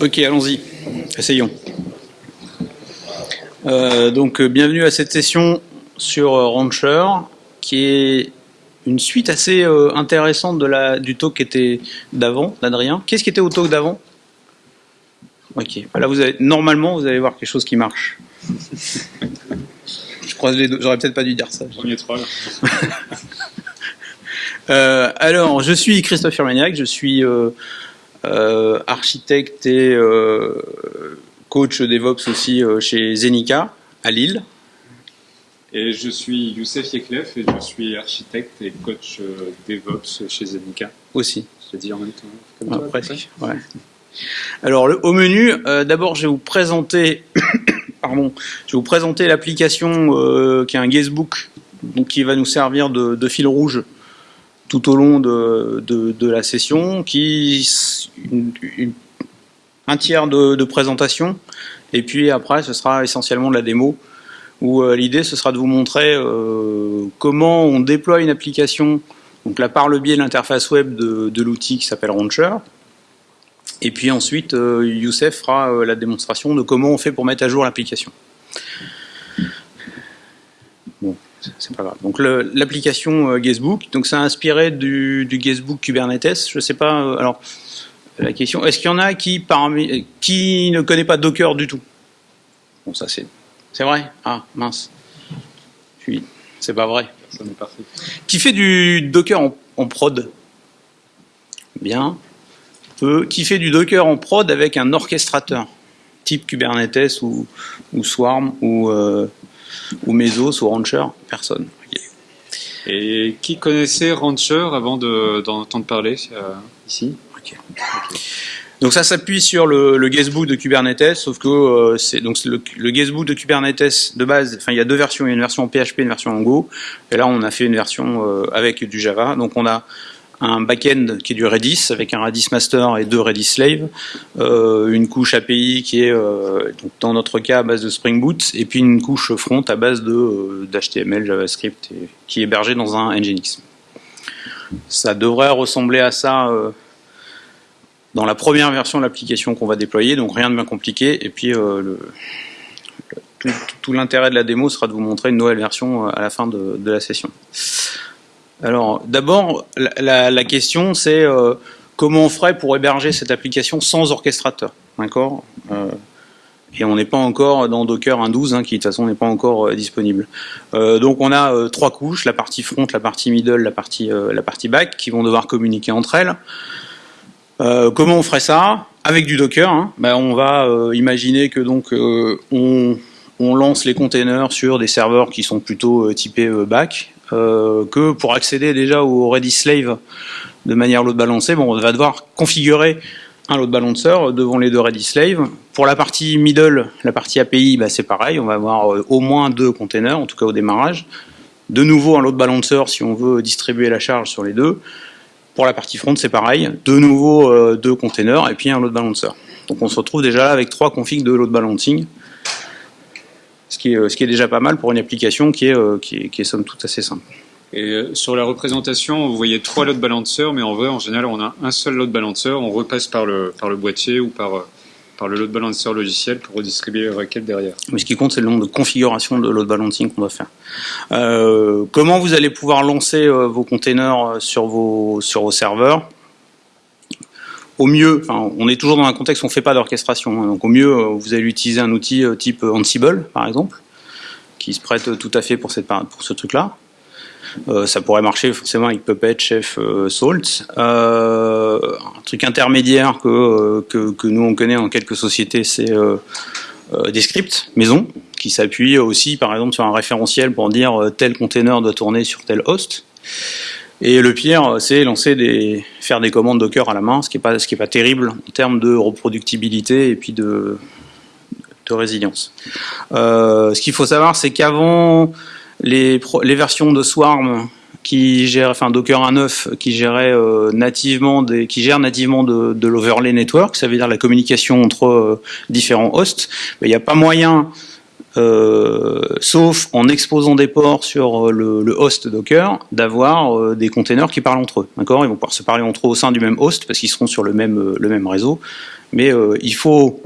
Ok, allons-y. Essayons. Euh, donc, euh, bienvenue à cette session sur euh, Rancher, qui est une suite assez euh, intéressante de la, du talk qui était d'avant, d'Adrien. Qu'est-ce qui était au talk d'avant? Ok. Là, vous avez, normalement, vous allez voir quelque chose qui marche. Je croise les deux. J'aurais peut-être pas dû dire ça. Premier troll. Euh, alors, je suis Christophe Firmaniac, je suis euh, architecte et euh, coach DevOps aussi euh, chez Zenica à Lille. Et je suis Youssef Yeklef et je suis architecte et coach DevOps chez Zenica. aussi. Je l'ai dit en même temps. Comme Ah, toi, presque. Ouais. Alors, le, au menu, euh, d'abord, je vais vous présenter, pardon, je vais vous présenter l'application euh, qui est un guestbook, donc qui va nous servir de, de fil rouge tout au long de, de, la session, qui un tiers de, présentation, et puis après, ce sera essentiellement de la démo, où euh, l'idée, ce sera de vous montrer euh, comment on déploie une application, donc là par le biais de l'interface web de, l'outil qui s'appelle Launcher, et puis ensuite, euh, Youssef fera euh, la démonstration de comment on fait pour mettre à jour l'application. Bon, c'est- pas grave. Donc l'application euh, Guestbook, donc c'est inspiré du, du Guestbook Kubernetes. Je sais pas. euh, alors la question, est-ce qu'il y en a qui parmi qui ne connaît pas Docker du tout? Bon, ça c'est c'est vrai. Ah mince. Je suis- C'est pas vrai. Ça parfait. Qui fait du Docker en, en prod? Bien. Peu. Qui fait du Docker en prod avec un orchestrateur type Kubernetes ou, ou Swarm ou, euh, ou Mesos ou Rancher Personne. Et qui connaissait Rancher avant de- d'en entendre parler euh, ici? Ok. Donc ça s'appuie sur le, le guestbook de Kubernetes, sauf que euh, c'est donc le, le guestbook de Kubernetes de base. Enfin, il y a deux versions, il y a une version en PHP, une version en Go. Et là, on a fait une version euh, avec du Java. Donc on a un back-end qui est du Redis avec un Redis master et deux Redis slave, euh, une couche API qui est euh, donc dans notre cas à base de Spring Boot, et puis une couche front à base de euh, d'HTML, JavaScript, qui est hébergé dans un Nginx. Ça devrait ressembler à ça. dans la première version de l'application qu'on va déployer, donc rien de bien compliqué. Et puis tout, l'intérêt de la démo sera de vous montrer une nouvelle version à la fin de la session. Alors d'abord, la, question c'est euh, comment on ferait pour héberger cette application sans orchestrateur, d'accord Euh, Et on n'est pas encore dans Docker 1.12, hein, qui de toute façon n'est pas encore euh, disponible. Donc on a trois couches la partie front, la partie middle, la partie back, qui vont devoir communiquer entre elles. Comment on ferait ça? Avec du Docker, hein. Ben, on va imaginer que donc on, on lance les containers sur des serveurs qui sont plutôt typés back, que pour accéder déjà au Redis Slave de manière load balancée, bon, on va devoir configurer un load balancer devant les deux Redis Slave. Pour la partie middle, la partie API, ben, c'est pareil, on va avoir euh, au moins deux containers, en tout cas au démarrage. De nouveau un load balancer si on veut distribuer la charge sur les deux. Pour la partie front, c'est pareil. De nouveau, euh, deux containers et puis un load balancer. Donc on se retrouve déjà avec trois configs de load balancing. Ce qui, est, ce qui est déjà pas mal pour une application qui est, euh, qui est, qui est somme toute assez simple. Et euh, sur la représentation, vous voyez trois load balancers, mais en vrai, en général, on a un seul load balancer. On repasse par le, par le boîtier ou par, euh, par le load balancer logiciel pour redistribuer les requêtes derrière. Mais ce qui compte, c'est le nombre de configurations de load balancing qu'on doit faire. Euh, comment vous allez pouvoir lancer vos containers sur vos, sur vos serveurs? Au mieux, on est toujours dans un contexte où on ne fait pas d'orchestration. hein. donc au mieux, euh, vous allez utiliser un outil euh, type Ansible, par exemple, qui se prête tout à fait pour, ce truc-là. Euh, ça pourrait marcher forcément avec Puppet, Chef, euh, Salt. Euh, un truc intermédiaire que, euh, nous on connaît dans quelques sociétés, c'est euh, euh, des scripts maison qui s'appuient aussi par exemple sur un référentiel pour dire euh, tel container doit tourner sur tel host. Et le pire, c'est lancer des, faire des commandes Docker à la main, ce qui est pas, pas terrible en termes de reproductibilité et puis de, résilience. Euh, ce qu'il faut savoir, c'est qu'avant les, versions de Swarm qui gèrent, enfin Docker 1.9 qui gérait euh, nativement qui gère nativement de, l'overlay network, ça veut dire la communication entre euh, différents hosts. Mais il n'y a pas moyen sauf en exposant des ports sur le, le host Docker, d'avoir des containers qui parlent entre eux. D'accord? Ils vont pouvoir se parler entre eux au sein du même host parce qu'ils seront sur le même, réseau. Mais il faut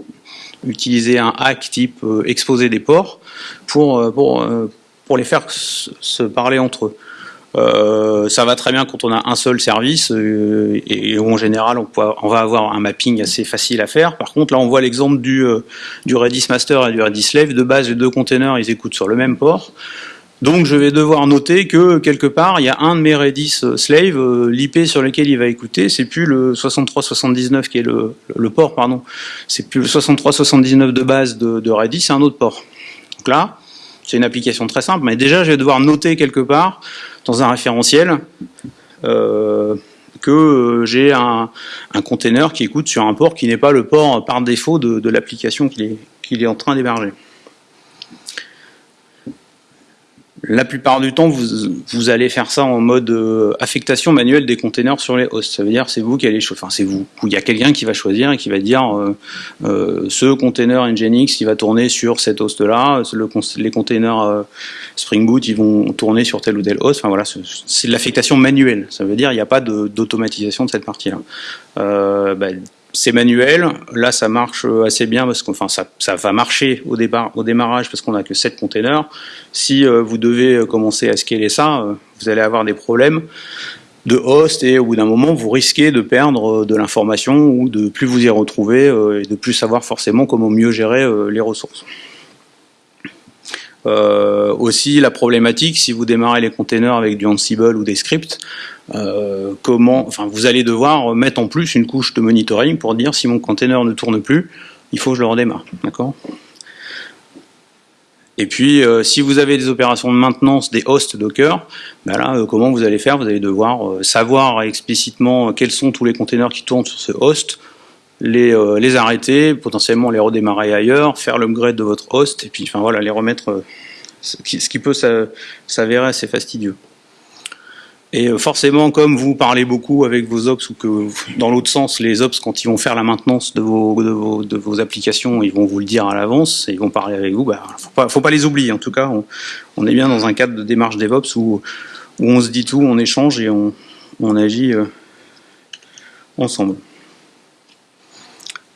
utiliser un hack type exposer des ports pour, pour les faire se parler entre eux. Euh, ça va très bien quand on a un seul service euh, et, en général on, va avoir un mapping assez facile à faire. Par contre là on voit l'exemple du, euh, Redis Master et du Redis Slave. De base les deux containers ils écoutent sur le même port. Donc je vais devoir noter que quelque part il y a un de mes Redis Slave, l'IP sur lequel il va écouter, c'est plus le 6379 qui est le, port pardon, c'est plus le 6379 de base de Redis, c'est un autre port. Donc là c'est une application très simple, mais déjà je vais devoir noter quelque part dans un référentiel euh, que euh, j'ai un, un container qui écoute sur un port qui n'est pas le port par défaut de, l'application qu'il est, qu'il est en train d'héberger. La plupart du temps, vous, vous, allez faire ça en mode euh, affectation manuelle des containers sur les hosts. Ça veut dire c'est vous qui allez choisir, enfin c'est vous, il y a quelqu'un qui va choisir et qui va dire euh, euh, ce container Nginx il va tourner sur cet host-là, le, les containers euh, Spring Boot ils vont tourner sur tel ou tel host. Enfin voilà, c'est l'affectation manuelle. Ça veut dire il n'y a pas d'automatisation de, cette partie-là. Bah, c'est manuel. Là, ça marche assez bien parce que enfin, ça, va marcher au démarrage parce qu'on n'a que 7 containers. Si euh, vous devez euh, commencer à scaler ça, euh, vous allez avoir des problèmes de host et au bout d'un moment, vous risquez de perdre de l'information ou de plus vous y retrouver et de plus savoir forcément comment mieux gérer les ressources. Euh, aussi la problématique, si vous démarrez les containers avec du Ansible ou des scripts, euh, comment, enfin, vous allez devoir mettre en plus une couche de monitoring pour dire si mon container ne tourne plus, il faut que je le redémarre, d'accord? Et puis, euh, si vous avez des opérations de maintenance des hosts Docker, ben comment vous allez faire? Vous allez devoir savoir explicitement quels sont tous les containers qui tournent sur ce host, les, euh, les arrêter, potentiellement les redémarrer ailleurs, faire l'upgrade de votre host, et puis enfin voilà, les remettre, euh, ce qui, peut s'avérer assez fastidieux. Et euh, forcément, comme vous parlez beaucoup avec vos ops ou que dans l'autre sens, les ops, quand ils vont faire la maintenance de vos, applications, ils vont vous le dire à l'avance et ils vont parler avec vous, bah, faut, pas, faut pas les oublier. En tout cas, on, est bien dans un cadre de démarche DevOps où, on se dit tout, on échange et on, agit ensemble.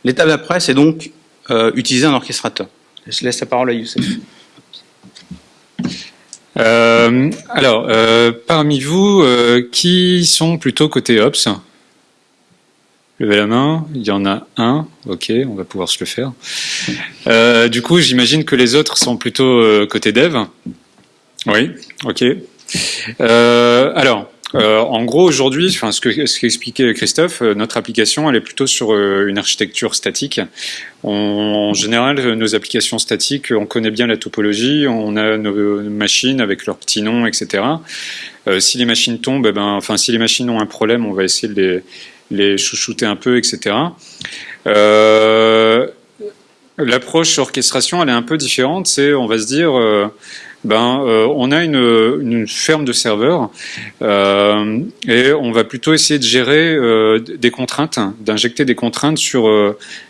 L'étape d'après, c'est donc euh, utiliser un orchestrateur. Je laisse la parole à Youssef. Euh, alors, euh, parmi vous, euh, qui sont plutôt côté Ops? Levez la main, il y en a un, ok, on va pouvoir se le faire. Euh, du coup, j'imagine que les autres sont plutôt euh, côté Dev. Oui, ok. alors, euh, en gros, aujourd'hui, ce que ce qu'expliquait Christophe, euh, notre application, elle est plutôt sur euh, une architecture statique. En général, nos applications statiques, on connaît bien la topologie, on a nos, machines avec leurs petits noms, etc. Si les machines tombent, eh ben, enfin, si les machines ont un problème, on va essayer de les, les chouchouter un peu, etc. L'approche orchestration, elle est un peu différente. C'est, on va se dire ben, euh, on a une, ferme de serveurs euh, et on va plutôt essayer de gérer euh, des contraintes, d'injecter des contraintes sur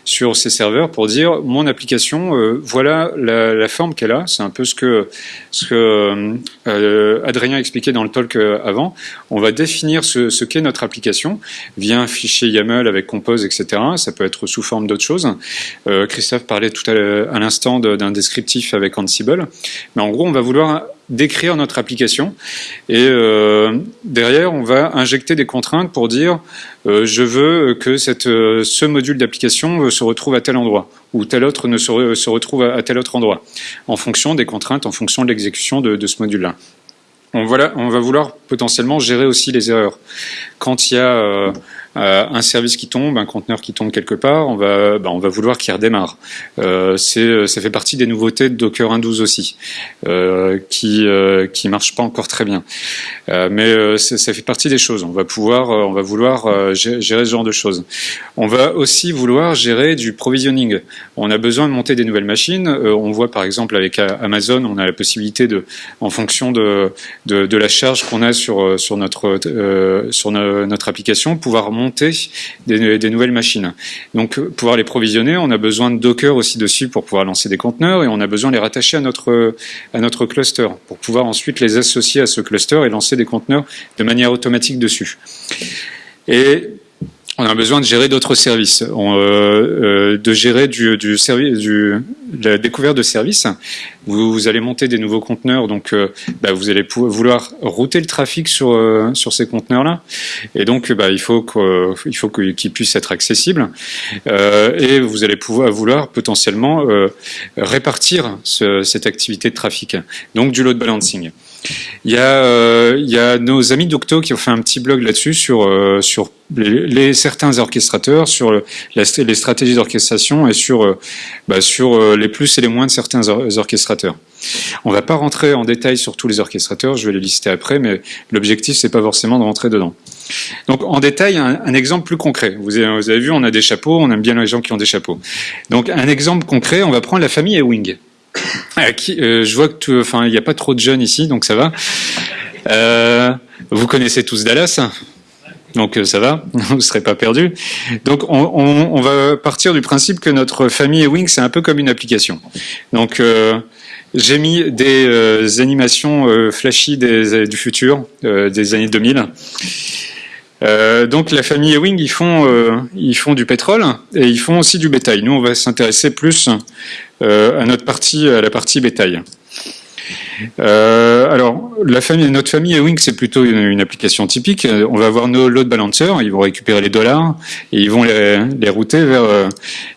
sur ces serveurs pour dire mon application, voilà la, la forme qu'elle a. C'est un peu ce que ce que Adrien expliquait dans le talk avant. On va définir ce, ce qu'est notre application via un fichier YAML avec Compose, etc. Ça peut être sous forme d'autres choses. Christophe parlait tout à l'instant d'un descriptif avec Ansible, mais en gros on va vouloir décrire notre application et euh, derrière on va injecter des contraintes pour dire euh, je veux que cette, euh, ce module d'application se retrouve à tel endroit ou tel autre ne se, se retrouve à, tel autre endroit en fonction des contraintes, en fonction de l'exécution de, de, ce module-là. On, voilà, on va vouloir potentiellement gérer aussi les erreurs. Quand il y a un service qui tombe, un conteneur qui tombe quelque part, on va, bah, on va vouloir qu'il redémarre. Euh, ça fait partie des nouveautés de Docker 1.12 aussi, euh, qui euh, qui marche pas encore très bien. Euh, mais ça fait partie des choses. On va pouvoir, on va vouloir gérer ce genre de choses. On va aussi vouloir gérer du provisioning. On a besoin de monter des nouvelles machines. on voit par exemple avec Amazon, on a la possibilité de, en fonction de de, de la charge qu'on a sur sur notre sur notre application, pouvoir monter des, nouvelles machines. Donc, pouvoir les provisionner, on a besoin de Docker aussi dessus pour pouvoir lancer des conteneurs et on a besoin de les rattacher à notre, à notre cluster pour pouvoir ensuite les associer à ce cluster et lancer des conteneurs de manière automatique dessus. On a besoin de gérer d'autres services, euh, euh, de gérer du, service, du, la découverte de services. Vous, allez monter des nouveaux conteneurs, donc euh, bah, vous allez vouloir router le trafic sur ces conteneurs-là, et donc bah, il faut qu'ils puissent être accessibles, et vous allez pouvoir vouloir potentiellement répartir cette activité de trafic, donc du load balancing. Il y, a, euh, il y a nos amis d'Octo qui ont fait un petit blog là-dessus sur, euh, les, certains orchestrateurs, sur les stratégies d'orchestration et sur, euh, bah, les plus et les moins de certains orchestrateurs. On va pas rentrer en détail sur tous les orchestrateurs, je vais les lister après, mais l'objectif c'est pas forcément de rentrer dedans. Donc en détail, un, exemple plus concret. Vous avez, vu, on a des chapeaux, on aime bien les gens qui ont des chapeaux. Donc un exemple concret, on va prendre la famille Ewing. Euh, euh, je vois que, il n'y a pas trop de jeunes ici, donc ça va. Euh, vous connaissez tous Dallas, donc ça va, vous ne serez pas perdus. Donc on, va partir du principe que notre famille Ewing, c'est un peu comme une application. Donc j'ai mis des animations flashy du futur, des années 2000. donc la famille Ewing, ils font, ils font du pétrole et ils font aussi du bétail. Nous, on va s'intéresser plus euh, à notre partie, à la partie bétail. Euh, alors, la famille, notre famille Ewing, c'est plutôt une, application typique. On va avoir nos load balancers, ils vont récupérer les dollars et ils vont les, les router vers euh,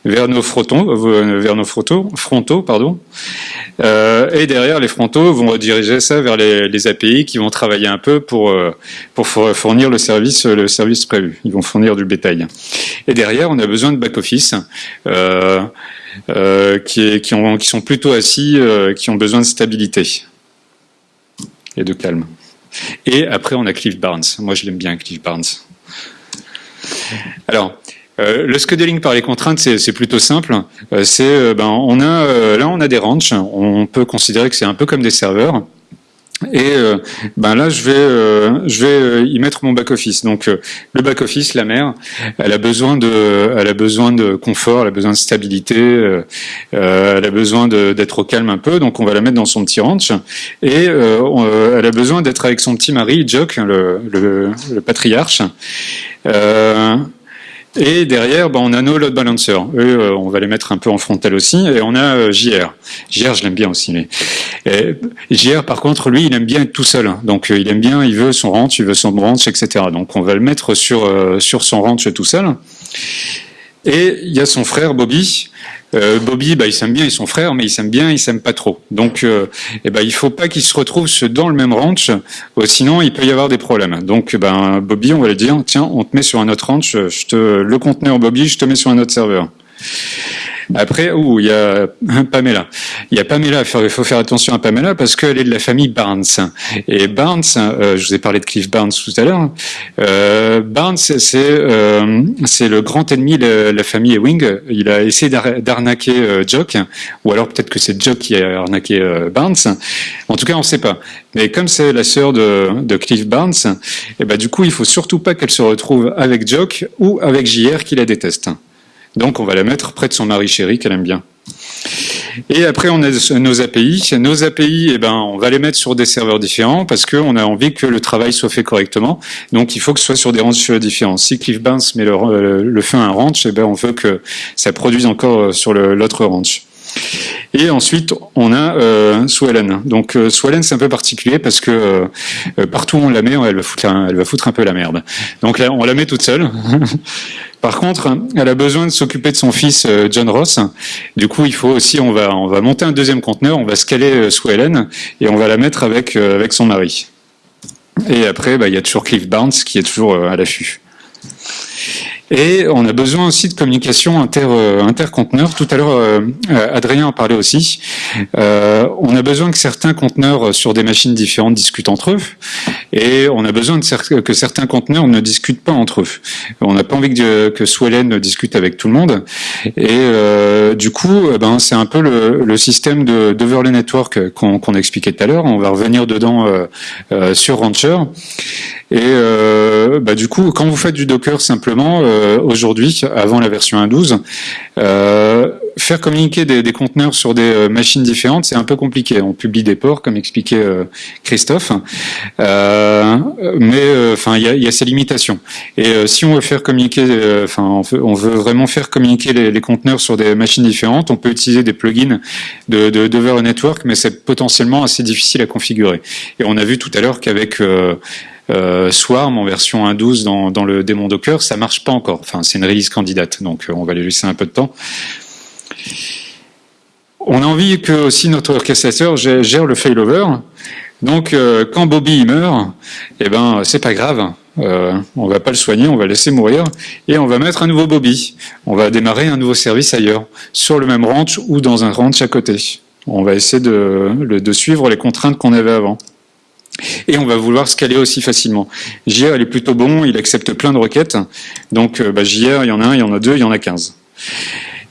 vers nos frontons, vers nos frontaux, frontaux pardon. Euh, et derrière, les frontaux vont rediriger ça vers les, API qui vont travailler un peu pour pour fournir le service le service prévu. Ils vont fournir du bétail. Et derrière, on a besoin de back office. Euh, euh, qui, qui, ont, qui, sont plutôt assis, euh, qui ont besoin de stabilité et de calme. Et après, on a Cliff Barnes. Moi, je l'aime bien, Cliff Barnes. Alors, euh, le scheduling par les contraintes, c'est plutôt simple. ben, on a, là, on a des ranches. On peut considérer que c'est un peu comme des serveurs. Et euh, ben là, je vais, euh, je vais euh, y mettre mon back office. Donc le back office, la mère, elle a besoin de, elle a besoin de confort, elle a besoin de stabilité, elle a besoin d'être au calme un peu. Donc on va la mettre dans son petit ranch et elle a besoin d'être avec son petit mari, Jock, le, le, le patriarche. Et derrière, ben, on a nos load balancers. Eux, euh, on va les mettre un peu en frontal aussi. Et on a euh, JR. JR, je l'aime bien aussi. JR, par contre, lui, il aime bien être tout seul. Donc, euh, il aime bien, il veut son ranch, il veut son branch, etc. Donc, on va le mettre sur, sur son ranch tout seul. Et il y a son frère Bobby. Euh, Bobby, bah, il s'aime bien, ils sont frères, mais il s'aime bien, il s'aime pas trop. Donc, euh, eh ben, il faut pas qu'ils se retrouvent dans le même ranch, euh, sinon il peut y avoir des problèmes. Donc, ben, Bobby, on va lui dire, tiens, on te met sur un autre ranch, je te, le conteneur Bobby, je te mets sur un autre serveur. Après, il y a Pamela. Il y a Pamela, il faut faire attention à Pamela parce qu'elle est de la famille Barnes. Et Barnes, euh, je vous ai parlé de Cliff Barnes tout à l'heure, euh, Barnes, c'est euh, le grand ennemi de la famille Ewing. Il a essayé d'arnaquer euh, Jock, ou alors peut-être que c'est Jock qui a arnaqué Barnes. En tout cas, on ne sait pas. Mais comme c'est la sœur de, de, Cliff Barnes, et eh ben, du coup, il faut surtout pas qu'elle se retrouve avec Jock ou avec JR qui la déteste. Donc on va la mettre près de son mari chéri qu'elle aime bien. Et après, on a nos API. Nos API, eh ben, on va les mettre sur des serveurs différents parce qu'on a envie que le travail soit fait correctement. Donc, il faut que ce soit sur des ranges différents. Si Cliff Barnes met le, le feu à un ranch, eh ben, on veut que ça produise encore sur l'autre ranch. Et ensuite, on a euh, Swellen. Donc euh, Swellen, c'est un peu particulier parce que euh, partout où on la met, elle va, foutre un, peu la merde. Donc là, on la met toute seule. Par contre, elle a besoin de s'occuper de son fils euh, John Ross. Du coup, il faut aussi, on va, on va monter un deuxième conteneur, on va scaler euh, Swellen et on va la mettre avec, avec son mari. Et après, bah, il y a toujours Cliff Barnes qui est toujours à l'affût. Et on a besoin aussi de communication inter, euh, interconteneur. Tout à l'heure, euh, Adrien en parlait aussi. Euh, on a besoin que certains conteneurs sur des machines différentes discutent entre eux. Et on a besoin que certains conteneurs ne discutent pas entre eux. On n'a pas envie que, que Swellen discute avec tout le monde. Et euh, du coup, ben, c'est un peu le, le système de d'overlay network qu'on qu expliquait tout à l'heure. On va revenir dedans sur Rancher. Et euh, bah, du coup, quand vous faites du Docker simplement, euh, aujourd'hui, avant la version 1.12, euh, faire communiquer des, des, conteneurs sur des euh, machines différentes, c'est un peu compliqué. On publie des ports, comme expliquait euh, Christophe, euh, mais enfin, il y a, y a, ses limitations. Et si on veut faire communiquer, enfin, on, veut vraiment faire communiquer les, les, conteneurs sur des machines différentes, on peut utiliser des plugins de, de, de Network, mais c'est potentiellement assez difficile à configurer. Et on a vu tout à l'heure qu'avec euh, Swarm en version 1.12 dans, le démon Docker, ça marche pas encore. Enfin, c'est une release candidate, donc on va les laisser un peu de temps. On a envie que aussi notre orchestrateur gère le failover. Donc, euh, quand Bobby meurt, eh ben, c'est pas grave. Euh, on va pas le soigner, on va laisser mourir et on va mettre un nouveau Bobby. On va démarrer un nouveau service ailleurs, sur le même ranch ou dans un ranch à côté. On va essayer de suivre les contraintes qu'on avait avant. Et on va vouloir scaler aussi facilement. JR, il est plutôt bon, il accepte plein de requêtes. Donc, euh, bah, JR, il y en a un, il y en a deux, il y en a 15.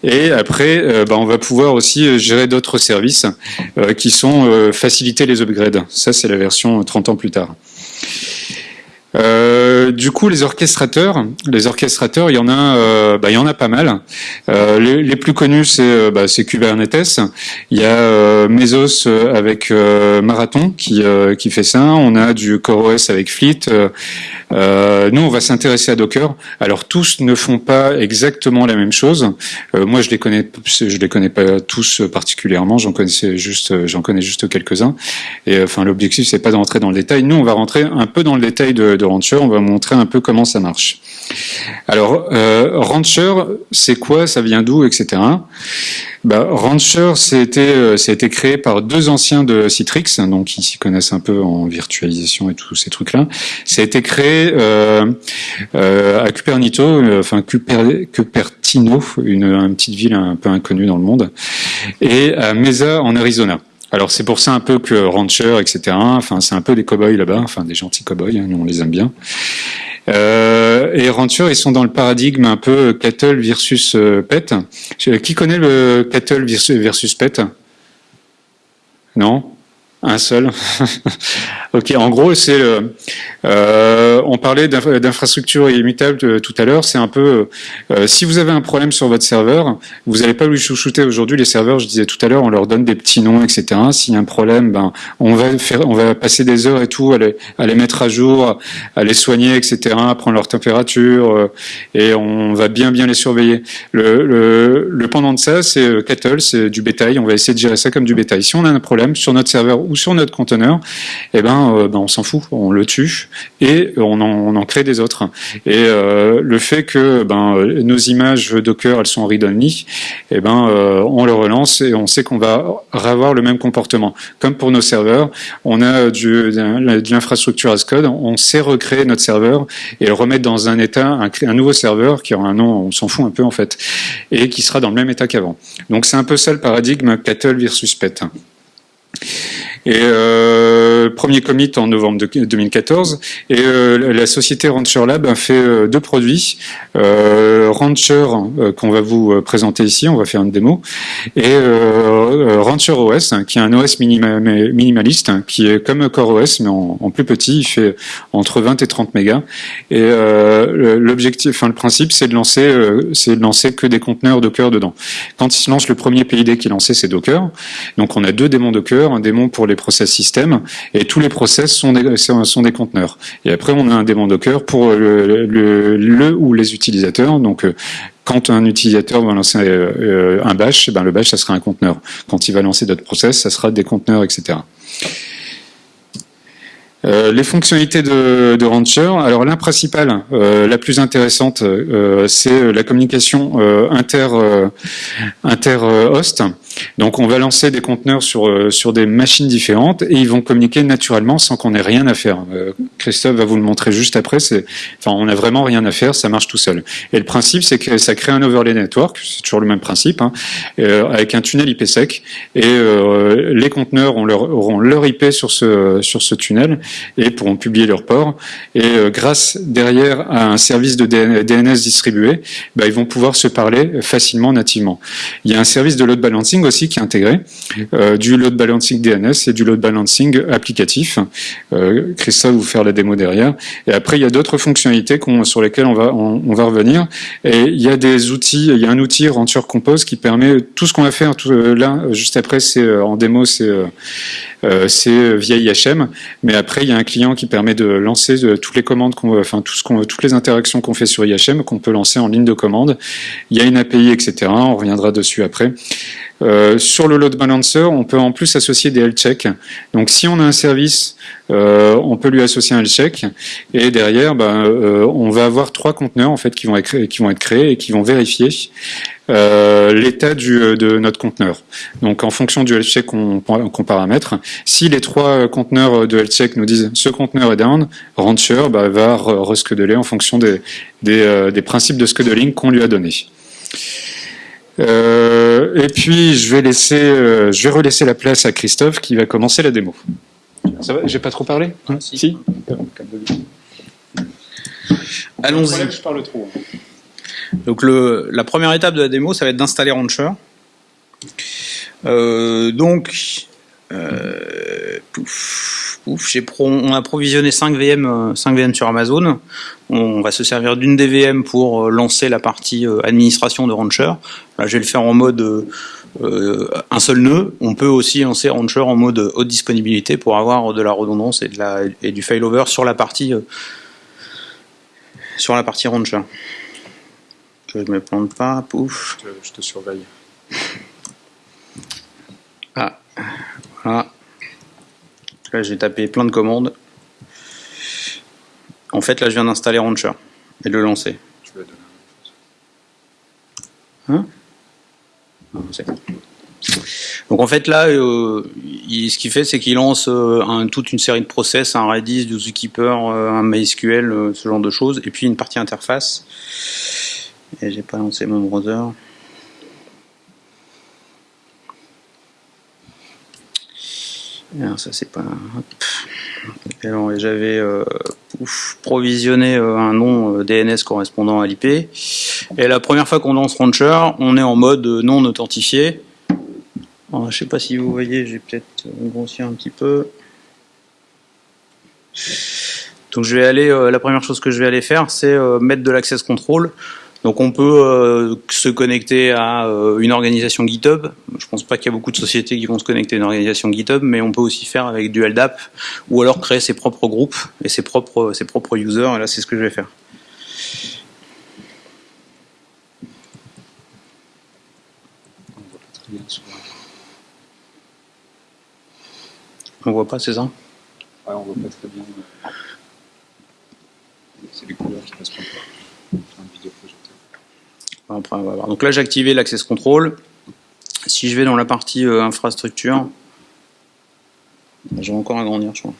Et après, euh, bah, on va pouvoir aussi euh, gérer d'autres services qui sont faciliter les upgrades. Ça, c'est la version 30 ans plus tard. Euh, du coup, les orchestrateurs, les orchestrateurs, il y en a, euh, bah, il y en a pas mal. Euh, les, plus connus, c'est bah, Kubernetes. Il y a Mesos avec Marathon qui qui fait ça. On a du CoreOS avec Fleet. Euh, nous, on va s'intéresser à Docker. Alors, tous ne font pas exactement la même chose. Euh, moi, je les connais, je les connais pas tous particulièrement. J'en connaissais juste, j'en connais juste quelques-uns. Et enfin, l'objectif, c'est pas de rentrer dans le détail. Nous, on va rentrer un peu dans le détail de, de Rancher. On va montrer un peu comment ça marche. Alors, euh, Rancher, c'est quoi? Ça vient d'où, etc. Bah, Rancher, c'était, euh, ça créé par deux anciens de Citrix, donc qui s'y connaissent un peu en virtualisation et tous ces trucs-là. Ça a été créé euh, à Cupernito, enfin Cuper, Cupertino, une, petite ville un peu inconnue dans le monde, et à Mesa en Arizona. Alors c'est pour ça un peu que Rancher, etc. Enfin c'est un peu des cowboys là-bas, enfin des gentils cowboys, hein, on les aime bien. Euh, et Rancher, ils sont dans le paradigme un peu cattle versus euh, pet. Qui connaît le cattle versus pet? Non? Un seul. ok, en gros, c'est euh, on parlait d'infrastructure illimitable tout à l'heure. C'est un peu euh, si vous avez un problème sur votre serveur, vous n'allez pas lui chouchouter aujourd'hui les serveurs. Je disais tout à l'heure, on leur donne des petits noms, etc. S'il y a un problème, ben on va faire, on va passer des heures et tout à les, mettre à jour, à les soigner, etc. À prendre leur température euh, et on va bien bien les surveiller. Le, le, pendant de ça, c'est euh, cattle, c'est du bétail. On va essayer de gérer ça comme du bétail. Si on a un problème sur notre serveur ou sur notre conteneur, eh ben, euh, ben on s'en fout, on le tue et on en, en crée des autres. Et euh, le fait que ben, nos images Docker elles sont read-only, eh ben, euh, on le relance et on sait qu'on va avoir le même comportement. Comme pour nos serveurs, on a de l'infrastructure as code, on sait recréer notre serveur et le remettre dans un état, un, un nouveau serveur qui aura un nom, on s'en fout un peu en fait, et qui sera dans le même état qu'avant. Donc c'est un peu ça le paradigme cattle versus pet. Et euh, premier commit en novembre 2014. Et euh, la société Rancher Lab a fait euh, deux produits. Rancher qu'on va vous présenter ici, on va faire une démo, et Rancher OS qui est un OS minima, minimaliste qui est comme Core OS mais en, en, plus petit. Il fait entre 20 et 30 mégas. Et l'objectif, enfin le principe, c'est de lancer, c'est de lancer que des conteneurs Docker dedans. Quand il se lance, le premier PID qui est lancé, c'est Docker. Donc on a deux démons Docker, un démon pour les process système, et tous les process sont des, sont des conteneurs. Et après, on a un démon Docker pour le, le, ou les utilisateurs. Donc, euh, quand un utilisateur va lancer euh, un bash, ben le bash, ça sera un conteneur. Quand il va lancer d'autres process, ça sera des conteneurs, etc. Euh, les fonctionnalités de, Rancher, alors la principale, la plus intéressante, c'est la communication inter inter host. Donc on va lancer des conteneurs sur, euh, sur des machines différentes et ils vont communiquer naturellement sans qu'on ait rien à faire. Euh, Christophe va vous le montrer juste après. Enfin, on n'a vraiment rien à faire, ça marche tout seul. Et le principe, c'est que ça crée un overlay network, c'est toujours le même principe, hein, euh, avec un tunnel IPsec. Et les conteneurs auront leur IP sur ce, sur ce tunnel et pourront publier leur port. Et grâce derrière à un service de DNS distribué, bah, ils vont pouvoir se parler facilement nativement. Il y a un service de load balancing aussi qui est intégré, du load balancing DNS et du load balancing applicatif. Christophe vous faire la démo derrière. Et après, il y a d'autres fonctionnalités sur lesquelles on va, revenir. Et il y a des outils, il y a un outil Rancher Compose qui permet tout ce qu'on va faire tout, là, juste après, c'est en démo, c'est via IHM. Mais après, il y a un client qui permet de lancer toutes les commandes, enfin tout ce toutes les interactions qu'on fait sur IHM qu'on peut lancer en ligne de commande. Il y a une API, etc. On reviendra dessus après. Euh, sur le load balancer, on peut en plus associer des health checks. Donc si on a un service, euh, on peut lui associer un health check et derrière, ben, euh, on va avoir trois conteneurs en fait qui vont être, créés et qui vont vérifier l'état de notre conteneur. Donc en fonction du health check qu'on paramètre, si les trois conteneurs de health check nous disent ce conteneur est down, Rancher bah, va rescheduler en fonction des principes de scheduling qu'on lui a donnés. Euh, et puis je vais laisser, euh, je vais relaisser la place à Christophe qui va commencer la démo. Ça va J'ai pas trop parlé hein Si. Allons-y. Je parle trop. Donc le, la première étape de la démo, ça va être d'installer Rancher. Euh, donc, euh, pouf, pouf, on a provisionné 5 VM, 5 VM sur Amazon. On va se servir d'une des VM pour euh, lancer la partie euh, administration de Rancher. Là, je vais le faire en mode euh, un seul nœud. On peut aussi lancer Rancher en mode haute disponibilité pour avoir de la redondance et, de la, et du failover sur la partie sur la partie Rancher. Que je me plante pas, pouf. Je te, je te surveille. Ah, Là, j'ai tapé plein de commandes. En fait, là, je viens d'installer Rancher et de le lancer. Je vais donner hein? donc en fait là, euh, ce qu'il fait, c'est qu'il lance euh, toute une série de process, un Redis, du Zookeeper, euh, un MySQL, ce genre de choses, et puis une partie interface. Et j'ai pas lancé mon browser. Alors ça c'est pas. J'avais euh, provisionné euh, un nom euh, DNS correspondant à l'IP. Et la première fois qu'on lance Rancher, on est en mode non authentifié. Alors, je sais pas si vous voyez, j'ai peut-être grossi un petit peu. Donc je vais aller, la première chose que je vais aller faire, c'est mettre de l'access control. Donc on peut euh, se connecter à euh, une organisation GitHub. Je pense pas qu'il y a beaucoup de sociétés qui vont se connecter à une organisation GitHub, mais on peut aussi faire avec du LDAP ou alors créer ses propres groupes et ses propres, ses propres users. Et là, c'est ce que je vais faire. On voit pas, c'est ça Ouais, on voit pas très bien. C'est les couleurs qui passent pas. Donc là, j'ai activé l'access control. Si je vais dans la partie euh, infrastructure, je vais encore agrandir, je crois.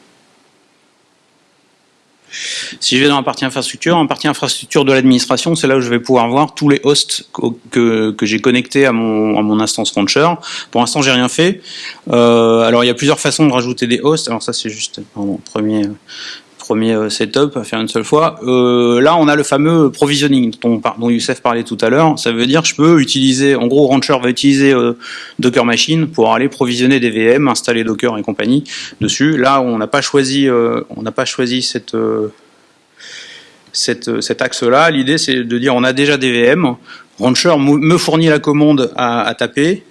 Si je vais dans la partie infrastructure, en partie infrastructure de l'administration, c'est là où je vais pouvoir voir tous les hosts que, que j'ai connectés à mon, à mon instance Rancher. Pour l'instant, j'ai rien fait. Euh, alors, il y a plusieurs façons de rajouter des hosts. Alors ça, c'est juste pardon, premier premier euh, setup à faire une seule fois. Euh, là, on a le fameux provisioning dont, Youssef parlait tout à l'heure. Ça veut dire que je peux utiliser, en gros, Rancher va utiliser euh, Docker Machine pour aller provisionner des VM, installer Docker et compagnie dessus. Là, on n'a pas choisi, on n'a pas choisi cette cette, cet axe-là. L'idée, c'est de dire on a déjà des VM. Rancher me fournit la commande à, à taper.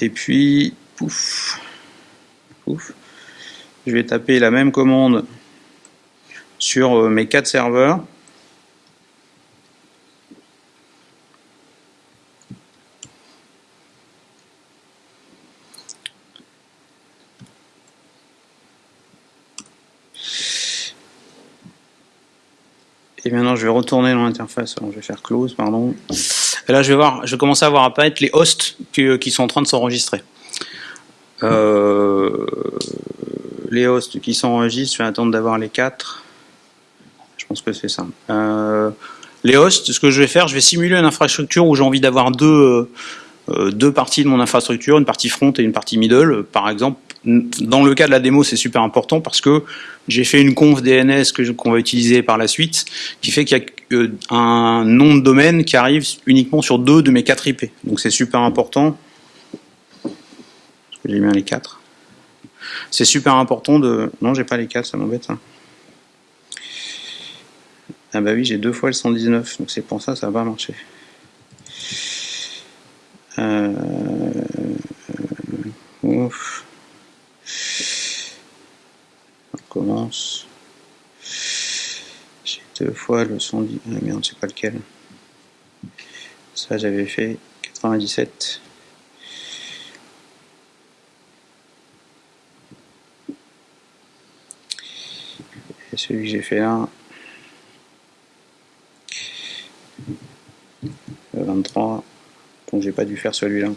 Et puis, pouf, pouf, je vais taper la même commande sur euh, mes quatre serveurs. Et maintenant, je vais retourner dans l'interface. Je vais faire close, pardon. Et là, je vais voir, je à voir apparaître les hosts qui, sont en train de s'enregistrer. Euh, les hosts qui s'enregistrent, je vais attendre d'avoir les quatre. Je pense que c'est ça. Euh, les hosts, ce que je vais faire, je vais simuler une infrastructure où j'ai envie d'avoir deux, euh, deux parties de mon infrastructure, une partie front et une partie middle. Par exemple, dans le cas de la démo, c'est super important parce que j'ai fait une conf DNS qu'on va utiliser par la suite, qui fait qu'il y a euh, un nom de domaine qui arrive uniquement sur deux de mes quatre IP. Donc c'est super important. J'ai bien les 4. C'est super important de... Non, j'ai pas les 4, ça m'embête. Hein. Ah bah oui, j'ai deux fois le 119, donc c'est pour ça ça va marcher. Euh... Ouf. On commence. J'ai deux fois le 110. Ah merde, c'est pas lequel. Ça, j'avais fait 97. Et celui que j'ai fait là, 23, donc j'ai pas dû faire celui-là.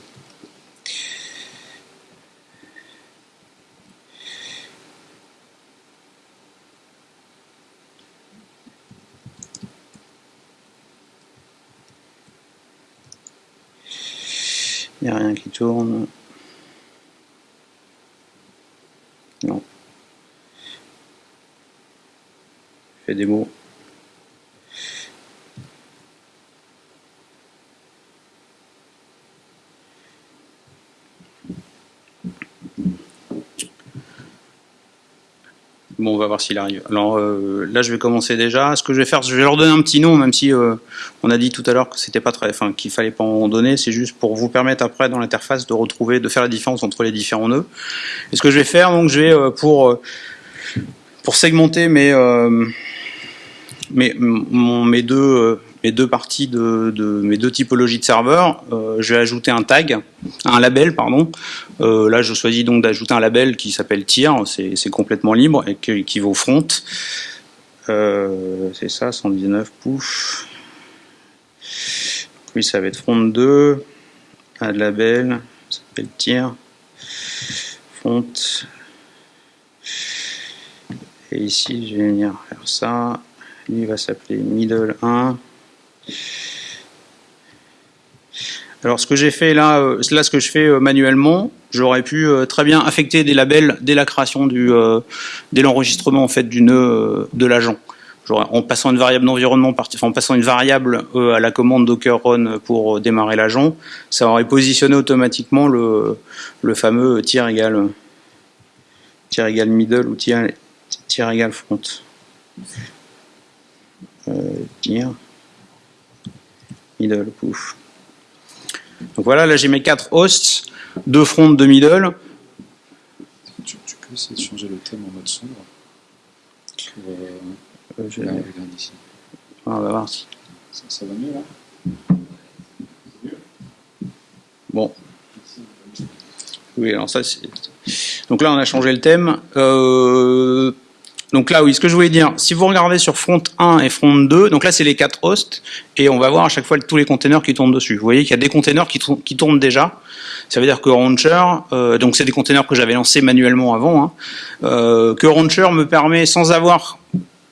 Il n'y a rien qui tourne. Non. Fait des mots. Bon, on va voir s'il arrive. Alors euh, là, je vais commencer déjà. Ce que je vais faire, je vais leur donner un petit nom, même si euh, on a dit tout à l'heure que c'était pas très, enfin qu'il fallait pas en donner. C'est juste pour vous permettre après dans l'interface de retrouver, de faire la différence entre les différents nœuds. Et ce que je vais faire, donc, je vais euh, pour pour segmenter mes mes, mes deux mes deux parties de, mes deux typologies de serveurs, euh, je vais ajouter un tag, un label, pardon. Euh, là, je choisis donc d'ajouter un label qui s'appelle tier, c'est complètement libre et qui, vaut front. Euh, c'est ça, 119 push. Oui, ça va être front 2, un label, ça s'appelle tier, front. Et ici, je vais venir faire ça. Lui va s'appeler middle 1. Alors ce que j'ai fait là, euh, là ce que je fais euh, manuellement, j'aurais pu euh, très bien affecter des labels dès la création du, dès l'enregistrement en fait du nœud de l'agent. En passant une variable d'environnement, en passant une variable à la commande docker run pour démarrer l'agent, ça aurait positionné automatiquement le, fameux tier égal égal middle ou tier égal front. Middle, pouf. Donc voilà, là j'ai mes quatre hosts, deux fronts, deux middle. Tu, peux essayer de changer le thème en mode sombre euh, euh, je... là, regarde ici. Ah, on va voir si. Ça, ça va mieux là? Bon. Oui, alors ça c'est. Donc là on a changé le thème. Euh, donc là, oui, ce que je voulais dire, si vous regardez sur front 1 et front 2, donc là c'est les quatre hosts, et on va voir à chaque fois tous les containers qui tournent dessus. Vous voyez qu'il y a des containers qui, tournent déjà. Ça veut dire que Launcher, euh, donc c'est des containers que j'avais lancés manuellement avant, hein, euh, que Launcher me permet, sans avoir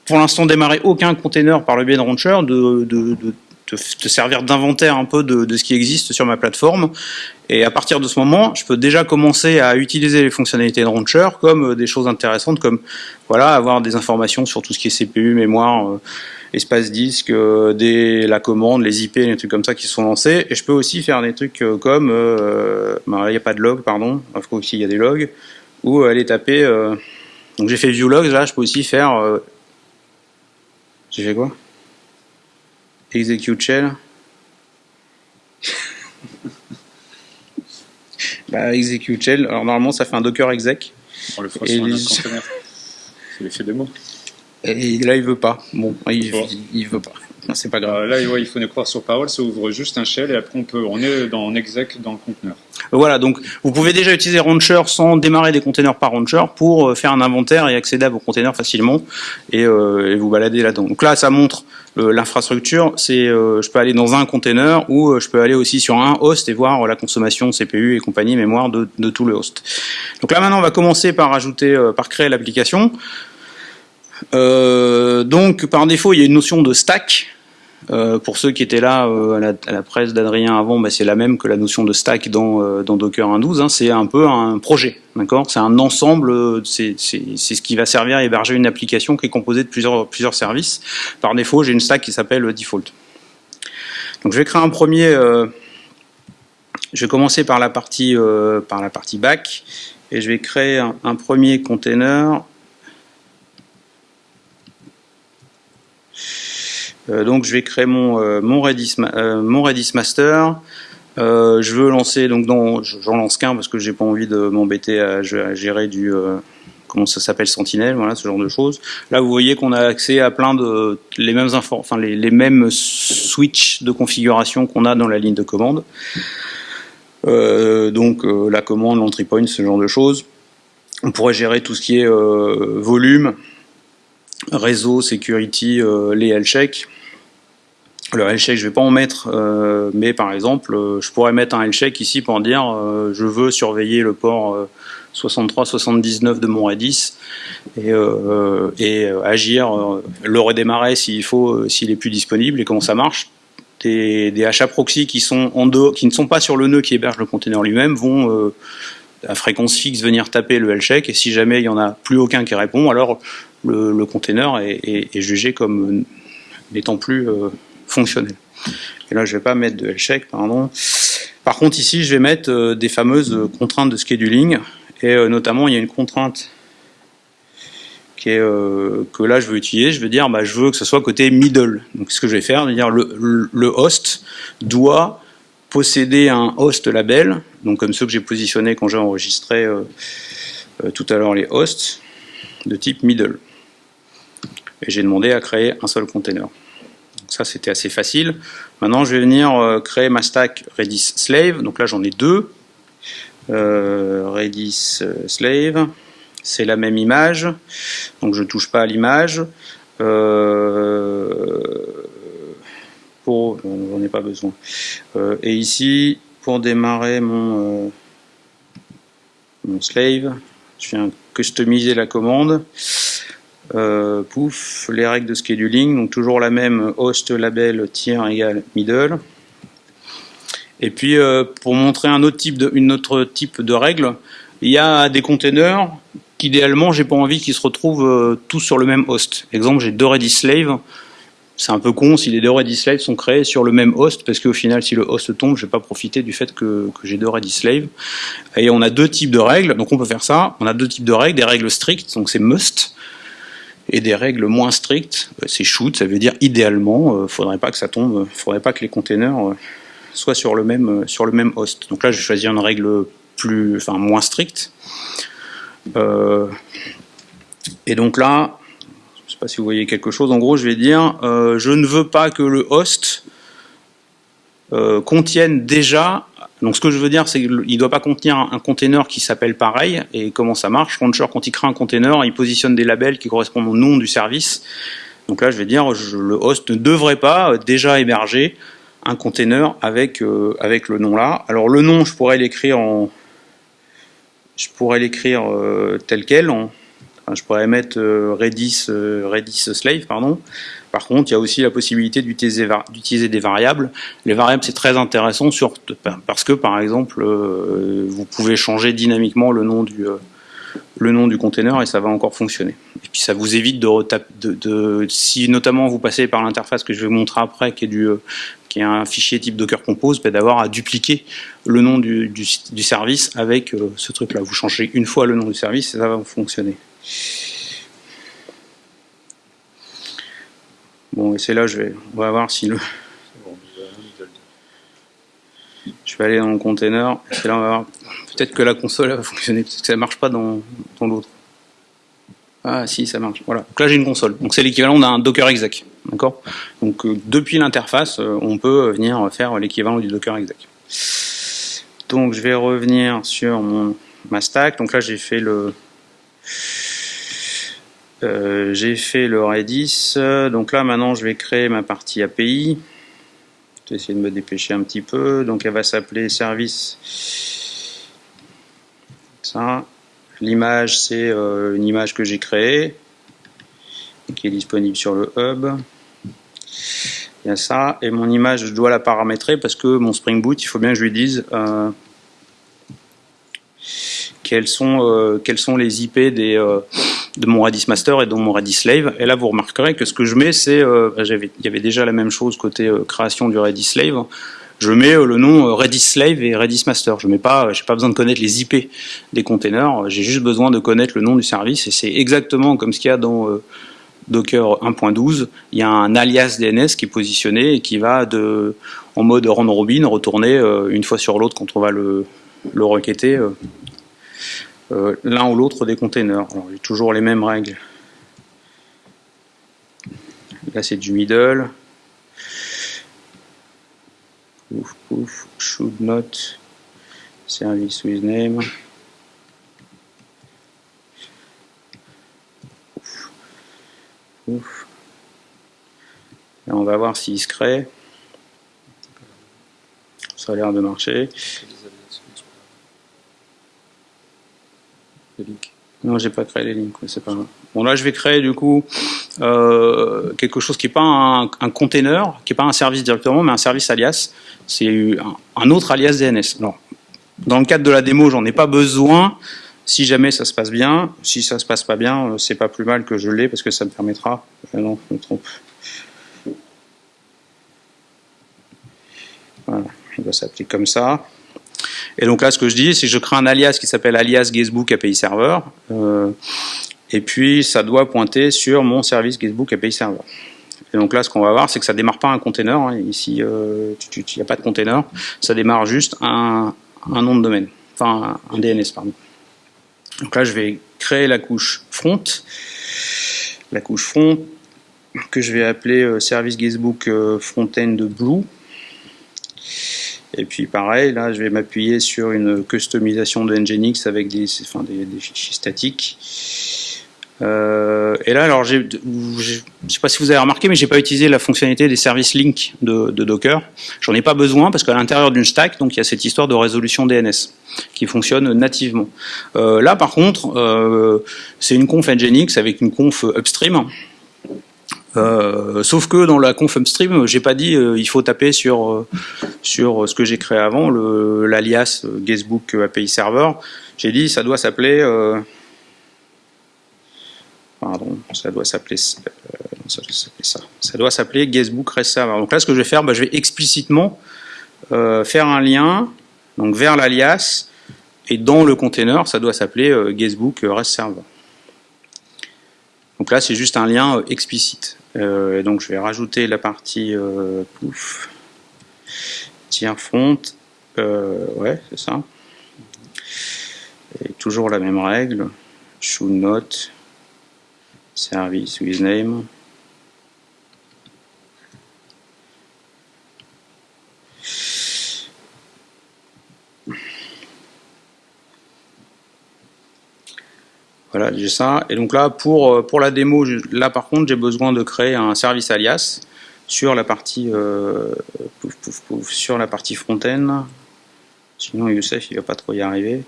pour l'instant démarré aucun container par le biais de de, de te, servir d'inventaire un peu de, de, ce qui existe sur ma plateforme. Et à partir de ce moment, je peux déjà commencer à utiliser les fonctionnalités de Launcher comme euh, des choses intéressantes, comme voilà, avoir des informations sur tout ce qui est CPU, mémoire, euh, espace disque, euh, des, la commande, les IP, les trucs comme ça qui sont lancés. Et je peux aussi faire des trucs comme, ben, il n'y a pas de log, pardon, il faut qu'il y a des logs, ou aller taper. donc j'ai fait view logs, là, je peux aussi faire. j'ai fait quoi? Execute shell. bah, execute shell. Alors normalement, ça fait un docker exec. On le fera sur un conteneur. C'est l'effet démo. Et là, il veut pas. Bon, il, il veut pas. C'est pas grave. Euh, là, il faut nous croire sur parole, ça ouvre juste un shell et après on peut, on est dans exec dans le conteneur. Voilà, donc vous pouvez déjà utiliser Launcher sans démarrer des containers par Launcher pour euh, faire un inventaire et accéder à vos containers facilement et, euh, vous balader là-dedans. Donc là, ça montre l'infrastructure. C'est, je peux aller dans un container ou je peux aller aussi sur un host et voir la consommation CPU et compagnie mémoire de, de tout le host. Donc là, maintenant, on va commencer par ajouter, par créer l'application. Euh, donc par défaut, il y a une notion de stack euh, pour ceux qui étaient là euh, à, la, presse d'Adrien avant, bah, c'est la même que la notion de stack dans, euh, Docker 1.12. Hein, c'est un peu un projet, d'accord? C'est un ensemble, c'est ce qui va servir à héberger une application qui est composée de plusieurs, services. Par défaut, j'ai une stack qui s'appelle default. Donc je vais créer un premier, je vais commencer par la partie, par la partie back et je vais créer un, premier container. Donc je vais créer mon, mon, Redis, mon Redis master. je veux lancer, donc j'en lance qu'un parce que j'ai pas envie de m'embêter à, gérer du, comment ça s'appelle Sentinelle, voilà ce genre de choses. Là, vous voyez qu'on a accès à plein de les mêmes enfin les, mêmes switches de configuration qu'on a dans la ligne de commande. Euh, donc euh, la commande, l'entry point, ce genre de choses. On pourrait gérer tout ce qui est euh, volume, réseau, security, les health checks. Le health check, je vais pas en mettre, mais par exemple, je pourrais mettre un health check ici pour dire je veux surveiller le port 63-79 de mon Redis et, agir, le redémarrer s'il faut, s'il est plus disponible et comment ça marche. Des, des HA proxy qui sont en qui ne sont pas sur le nœud qui héberge le container lui-même vont euh, à fréquence fixe venir taper le check et si jamais il n'y en a plus aucun qui répond, alors le, container est, jugé comme n'étant plus euh, fonctionnel. Et là, je vais pas mettre de check, pardon. Par contre, ici, je vais mettre euh, des fameuses contraintes de scheduling et notamment, il y a une contrainte euh, que là je veux utiliser, je veux dire bah, je veux que ce soit côté middle. Donc ce que je vais faire, dire le, le host doit posséder un host label, donc comme ceux que j'ai positionnés quand j'ai enregistré euh, euh, tout à l'heure les hosts, de type middle. Et j'ai demandé à créer un seul container. Donc ça c'était assez facile. Maintenant je vais venir créer ma stack Redis slave, donc là j'en ai deux. Redis slave c'est la même image, donc je ne touche pas à l'image. Euh, pour, j'en ai pas besoin. Euh, et ici, pour démarrer mon, euh, mon slave, je viens customiser la commande. Pouf, les règles de scheduling, donc toujours la même host label tiers égale middle. Et puis pour montrer un autre type de, une règle, il y a des containers qu'idéalement, j'ai pas envie qu'ils se retrouvent euh, tous sur le même host. Exemple, j'ai deux Redis Slave. C'est un peu con si les deux Redis Slave sont créés sur le même host, parce qu'au final, si le host tombe, je vais pas profiter du fait que, que j'ai deux Redis Slave. Et on a deux types de règles, donc on peut faire ça. On a deux types de règles, des règles strictes, donc c'est must, et des règles moins strictes, euh, c'est shoot, ça veut dire idéalement, euh, faudrait pas que ça tombe, faudrait pas que les containers soient sur le même sur le même host. Donc là, je vais choisir une règle plus, enfin moins stricte. Euh, et donc là, je sais pas si vous voyez quelque chose, en gros je vais dire, euh, je ne veux pas que le host euh, contienne déjà, donc ce que je veux dire c'est qu'il ne doit pas contenir un, container qui s'appelle pareil, et comment ça marche, Launcher quand il crée un container, il positionne des labels qui correspondent au nom du service, donc là je vais dire, le host ne devrait pas déjà héberger un container avec, avec le nom là. Alors le nom, je pourrais l'écrire en, je pourrais l'écrire euh, tel quel. je pourrais mettre euh, Redis, euh, Redis slave, pardon. Par contre, il y a aussi la possibilité d'utiliser des variables. Les variables, c'est très intéressant parce que, par exemple, vous pouvez changer dynamiquement le nom du le nom du container et ça va encore fonctionner. Et puis ça vous évite de, si notamment vous passez par l'interface que je vais vous montrer après, qui est est un fichier type Docker Compose, ben, d'avoir à dupliquer le nom du, service avec euh, ce truc-là. Vous changez une fois le nom du service et ça va fonctionner. Bon, et c'est là, je vais, on va voir si le... Je vais aller dans le container, c'est là on va voir. Peut-être que la console va fonctionner, parce que ça ne marche pas dans, dans l'autre. Ah si, ça marche. Voilà. Donc là j'ai une console. Donc c'est l'équivalent d'un Docker exec. D'accord? Donc euh, depuis l'interface, euh, on peut venir faire l'équivalent du Docker exec. Donc je vais revenir sur mon ma stack. Donc là j'ai fait le euh, j'ai fait le Redis. Donc là maintenant je vais créer ma partie API. Je vais essayer de me dépêcher un petit peu. Donc elle va s'appeler service. Ça. L'image, c'est euh, une image que j'ai créée, qui est disponible sur le hub. Il y a ça. Et mon image, je dois la paramétrer parce que mon Spring Boot, il faut bien que je lui dise euh, sont, euh, quels sont les IP des, de mon Redis Master et de mon Redis Slave. Et là, vous remarquerez que ce que je mets, c'est... Bah, il y avait déjà la même chose côté création du Redis Slave. je mets le nom Redis Slave et Redis Master. Je n'ai pas, besoin de connaître les IP des containers, j'ai juste besoin de connaître le nom du service et c'est exactement comme ce qu'il y a dans Docker 1.12. Il y a un alias DNS qui est positionné et qui va en mode round robin retourner une fois sur l'autre quand on va le requêter l'un ou l'autre des containers. Alors, j'ai toujours les mêmes règles. Là, c'est du middle. Ouf, ouf, should not, service with name. Ouf. Là, on va voir s'il se crée. Ça a l'air de marcher. Non, j'ai pas créé les lignes, c'est pas Bon, là, je vais créer du coup euh, quelque chose qui n'est pas un, un, container, qui n'est pas un service directement, mais un service alias. C'est un, autre alias DNS. Alors, dans le cadre de la démo, j'en ai pas besoin. Si jamais ça se passe bien, si ça se passe pas bien, euh, c'est pas plus mal que je l'ai parce que ça me permettra. Euh, non, je me trompe. Voilà, il doit s'appeler comme ça. Et donc là, ce que je dis, c'est que je crée un alias qui s'appelle alias Guestbook API Server. Euh, et puis, ça doit pointer sur mon service Guestbook API Server. Et donc là, ce qu'on va voir, c'est que ça démarre pas un container. Hein. Ici, euh, il n'y a pas de container. Ça démarre juste un, nom de domaine. Enfin, un, DNS, pardon. Donc là, je vais créer la couche front. La couche front que je vais appeler euh, service Guestbook euh, Frontend Blue. Et puis pareil, là, je vais m'appuyer sur une customisation de Nginx avec des, fichiers statiques. Euh, et là, alors, je ne sais pas si vous avez remarqué, mais j'ai pas utilisé la fonctionnalité des services link de, de Docker. J'en ai pas besoin parce qu'à l'intérieur d'une stack, donc il y a cette histoire de résolution DNS qui fonctionne nativement. Euh, là, par contre, euh, c'est une conf Nginx avec une conf upstream. Euh, sauf que dans la conf upstream, j'ai pas dit euh, il faut taper sur euh, sur ce que j'ai créé avant, l'alias guestbook API server. J'ai dit ça doit s'appeler pardon, ça doit s'appeler ça. Ça doit s'appeler guestbook rest server. Donc là, ce que je vais faire, bah, je vais explicitement faire un lien donc vers l'alias et dans le container, ça doit s'appeler guestbook rest server. Donc là, c'est juste un lien explicite. Euh, donc je vais rajouter la partie euh, pouf, tiers front, euh, ouais c'est ça. Et toujours la même règle, should not, service with name. Voilà, j'ai ça. Et donc là, pour, euh, pour la démo, là par contre, j'ai besoin de créer un service alias sur la partie euh, partie front-end. Sinon, Youssef, il va pas trop y arriver.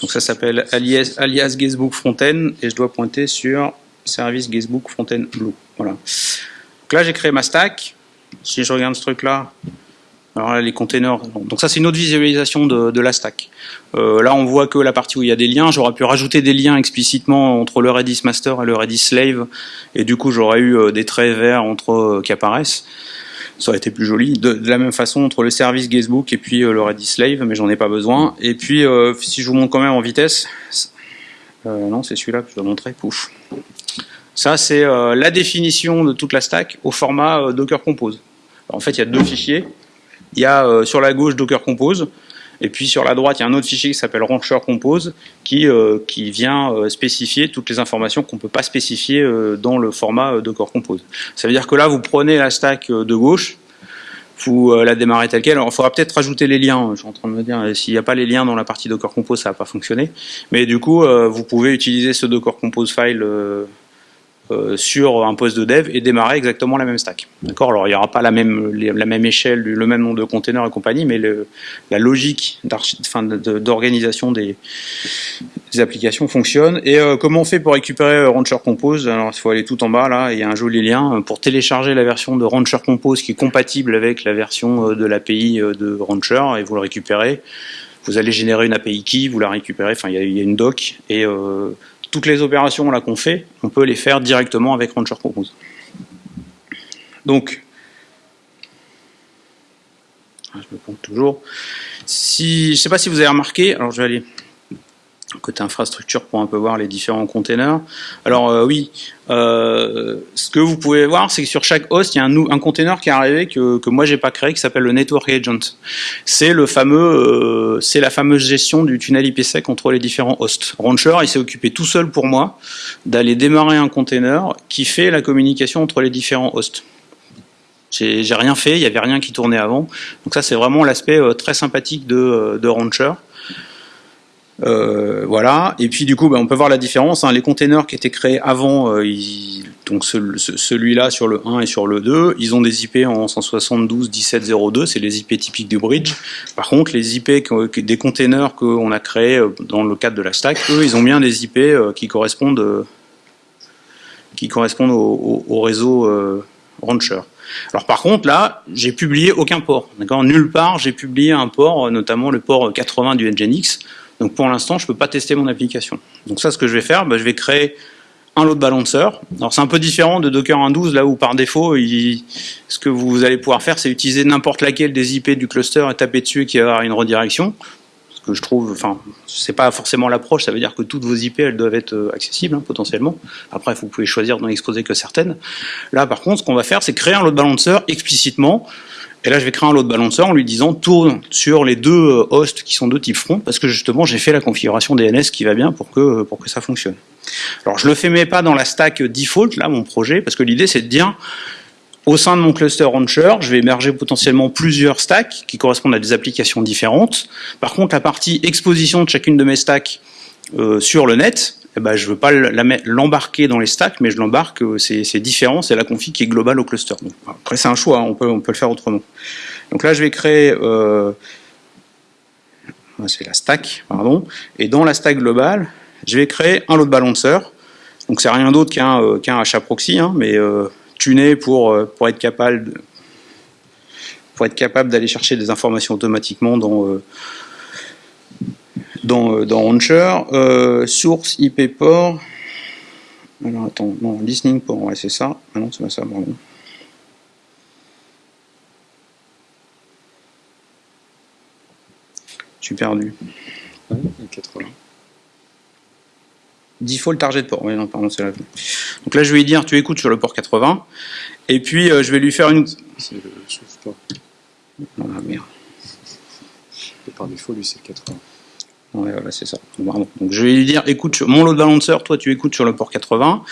Donc ça s'appelle alias, alias Guestbook Frontend et je dois pointer sur service Guestbook Frontend Blue. Voilà. Donc là, j'ai créé ma stack. Si je regarde ce truc-là, alors là, les containers. Donc ça, c'est une autre visualisation de, la stack. Euh, là, on voit que la partie où il y a des liens, j'aurais pu rajouter des liens explicitement entre le Redis master et le Redis slave, et du coup, j'aurais eu euh, des traits verts entre euh, qui apparaissent. Ça aurait été plus joli. De, la même façon entre le service guestbook et puis le Redis slave, mais j'en ai pas besoin. Et puis, si je vous montre quand même en vitesse, non, c'est celui-là que je dois montrer. Pouf. Ça, c'est la définition de toute la stack au format Docker Compose. en fait, il y a deux fichiers il y a euh, sur la gauche Docker Compose, et puis sur la droite, il y a un autre fichier qui s'appelle Rancher Compose, qui, euh, qui vient euh, spécifier toutes les informations qu'on ne peut pas spécifier dans le format Docker Compose. Ça veut dire que là, vous prenez la stack de gauche, vous la démarrez telle quelle. Alors, il faudra peut-être rajouter les liens. Je suis en train de me dire, s'il n'y a pas les liens dans la partie Docker Compose, ça va pas fonctionner. Mais du coup, vous pouvez utiliser ce Docker Compose file euh, sur un poste de dev et démarrer exactement la même stack. D'accord? Alors il n'y aura pas la même, la même échelle, le même nombre de containers et compagnie, mais la logique d'organisation des, applications fonctionne. Et euh, comment on fait pour récupérer euh, Rancher Compose? Alors il faut aller tout en bas là, il y a un joli lien pour télécharger la version de Rancher Compose qui est compatible avec la version de l'API de Rancher et vous le récupérez. Vous allez générer une API key, vous la récupérez, enfin il y a une doc et toutes les opérations là qu'on fait, on peut les faire directement avec Rancher Compose. Donc, je me compte toujours. Si, je sais pas si vous avez remarqué, alors je vais aller côté infrastructure pour un peu voir les différents containers. Alors euh, oui, euh, ce que vous pouvez voir, c'est que sur chaque host, il y a un, un container qui est arrivé que, que moi j'ai pas créé, qui s'appelle le Network Agent. C'est le fameux, euh, c'est la fameuse gestion du tunnel IPsec entre les différents hosts. Rancher, il s'est occupé tout seul pour moi d'aller démarrer un container qui fait la communication entre les différents hosts. J'ai rien fait, il n'y avait rien qui tournait avant. Donc ça, c'est vraiment l'aspect très sympathique de, de Rancher. Euh, voilà. Et puis du coup, ben, on peut voir la différence. Hein. Les containers qui étaient créés avant, euh, donc celui-là sur le 1 et sur le 2, ils ont des IP en 172.17.02, c'est les IP typiques du bridge. Par contre, les IP des containers qu'on a créés euh, dans le cadre de la stack, eux, ils ont bien des IP qui correspondent, au, au, réseau Rancher. Alors par contre, là, j'ai publié aucun port. Nulle part, j'ai publié un port, notamment le port 80 du Nginx. Donc pour l'instant, je ne peux pas tester mon application. Donc ça, ce que je vais faire, bah, je vais créer un load balancer. Alors c'est un peu différent de Docker 1.12, là où par défaut, ce que vous allez pouvoir faire, c'est utiliser n'importe laquelle des IP du cluster et taper dessus et qu'il y avoir une redirection. Ce que je trouve, enfin, c'est pas forcément l'approche, ça veut dire que toutes vos IP, elles doivent être euh, accessibles, hein, potentiellement. Après, vous pouvez choisir d'en exposer que certaines. Là, par contre, ce qu'on va faire, c'est créer un load balancer explicitement et là, je vais créer un load balancer en lui disant tourne sur les deux euh, hosts qui sont de type front, parce que justement, j'ai fait la configuration DNS qui va bien pour que, pour que ça fonctionne. Alors, je le fais mais pas dans la stack default, là, mon projet, parce que l'idée, c'est de dire, au sein de mon cluster rancher, je vais émerger potentiellement plusieurs stacks qui correspondent à des applications différentes. Par contre, la partie exposition de chacune de mes stacks euh, sur le net, eh ben, je ne veux pas l'embarquer dans les stacks, mais je l'embarque, euh, c'est différent, c'est la config qui est globale au cluster. après, c'est un choix, hein, on, peut, le faire autrement. Donc là, je vais créer, euh, c'est la stack, pardon, et dans la stack globale, je vais créer un load balancer. Donc c'est rien d'autre qu'un euh, qu'un HAProxy, hein, mais euh, tuné pour être capable d'aller chercher des informations automatiquement dans dans, euh, dans Launcher. Euh, source IP port. Alors attends, non, listening port, ouais, c'est ça. Ah non, c'est pas ça, pardon. Je suis perdu. Ouais, 80. Default target port, oui, non, pardon, c'est là. Donc là, je vais lui dire, tu écoutes sur le port 80, et puis euh, je vais lui faire une. C'est le port. Ah merde. par défaut, lui, c'est 80. Ouais, voilà, c'est ça. Donc je vais lui dire, écoute, mon load balancer, toi tu écoutes sur le port 80,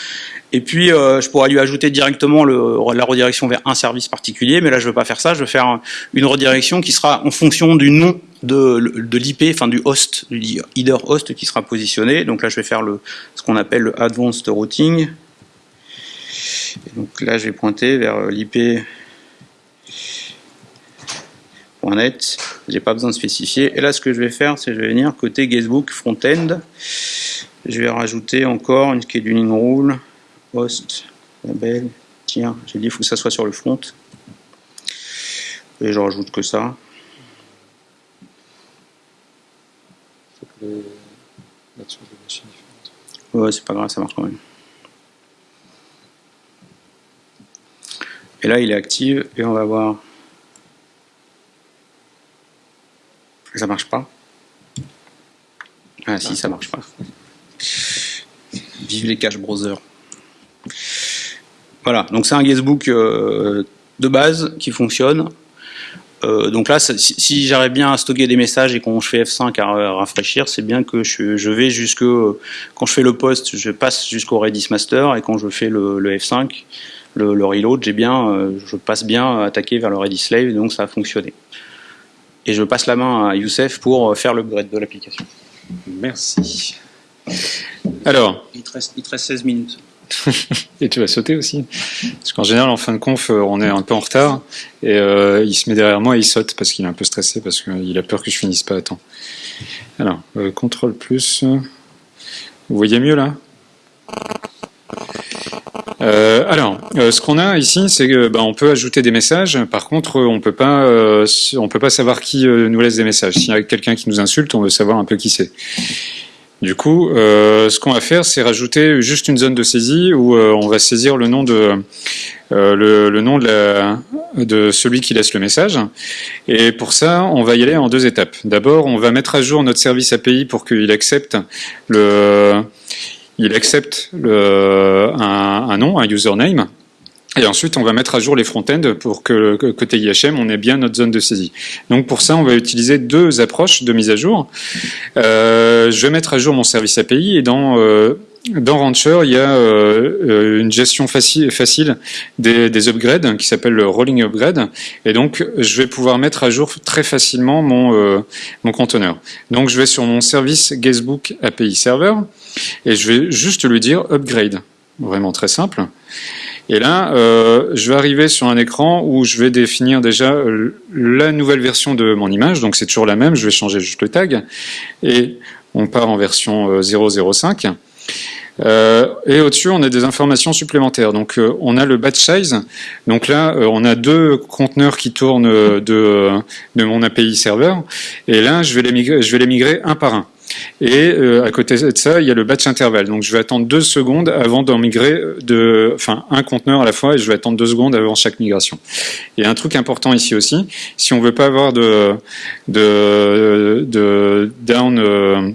et puis euh, je pourrais lui ajouter directement le, la redirection vers un service particulier, mais là je veux pas faire ça, je veux faire une redirection qui sera en fonction du nom de, de l'IP, enfin du host, du header host qui sera positionné. Donc là je vais faire le, ce qu'on appelle le advanced routing. Donc là je vais pointer vers l'IP .net, j'ai pas besoin de spécifier. Et là, ce que je vais faire, c'est je vais venir côté guestbook front-end. Je vais rajouter encore une scheduling rule, host, label. Tiens, j'ai dit il faut que ça soit sur le front. Et je rajoute que ça. Ouais, c'est pas grave, ça marche quand même. Et là, il est actif et on va voir Ça marche pas Ah si, ça marche pas. Vive les cache browser. Voilà, donc c'est un guestbook euh, de base qui fonctionne. Euh, donc là, si, j'arrive bien à stocker des messages et quand je fais F5 à rafraîchir, c'est bien que je, vais jusque quand je fais le post, je passe jusqu'au Redis master et quand je fais le, F5, le, reload, j'ai bien, euh, je passe bien à attaquer vers le Redis slave, donc ça a fonctionné et je passe la main à Youssef pour faire le l'upgrade de l'application. Merci. Alors. Il te reste, 16 minutes. et tu vas sauter aussi. Parce qu'en général, en fin de conf, euh, on est un peu en retard. Et euh, il se met derrière moi et il saute parce qu'il est un peu stressé, parce qu'il a peur que je finisse pas à temps. Alors, euh, contrôle plus. Vous voyez mieux là euh, alors, euh, ce qu'on a ici, c'est que bah, on peut ajouter des messages. Par contre, on peut pas, euh, on peut pas savoir qui nous laisse des messages. S'il y a quelqu'un qui nous insulte, on veut savoir un peu qui c'est. Du coup, euh, ce qu'on va faire, c'est rajouter juste une zone de saisie où euh, on va saisir le nom de euh, de celui qui laisse le message. Et pour ça, on va y aller en deux étapes. D'abord, on va mettre à jour notre service API pour qu'il accepte le il accepte un, nom, un username. Et ensuite, on va mettre à jour les front-ends pour que côté IHM, on ait bien notre zone de saisie. Donc pour ça, on va utiliser deux approches de mise à jour. Euh, je vais mettre à jour mon service API et dans euh, dans Rancher, il y a euh, une gestion facile, des, des upgrades qui s'appelle le rolling upgrade. Et donc, je vais pouvoir mettre à jour très facilement mon, mon conteneur. Donc, je vais sur mon service Guestbook API Server et je vais juste lui dire upgrade. Vraiment très simple. Et là, euh, je vais arriver sur un écran où je vais définir déjà la nouvelle version de mon image. Donc c'est toujours la même, je vais changer juste le tag. Et on part en version 005. Euh, euh, et au-dessus, on a des informations supplémentaires. Donc, euh, on a le batch size. Donc là, euh, on a deux conteneurs qui tournent de, mon API serveur. Et là, je vais les migrer un par un. Et euh, à côté de ça, il y a le batch intervalle. Donc je vais attendre deux secondes avant d'en migrer de, enfin un conteneur à la fois, et je vais attendre deux secondes avant chaque migration. Et un truc important ici aussi, si on veut pas avoir de de, de down euh,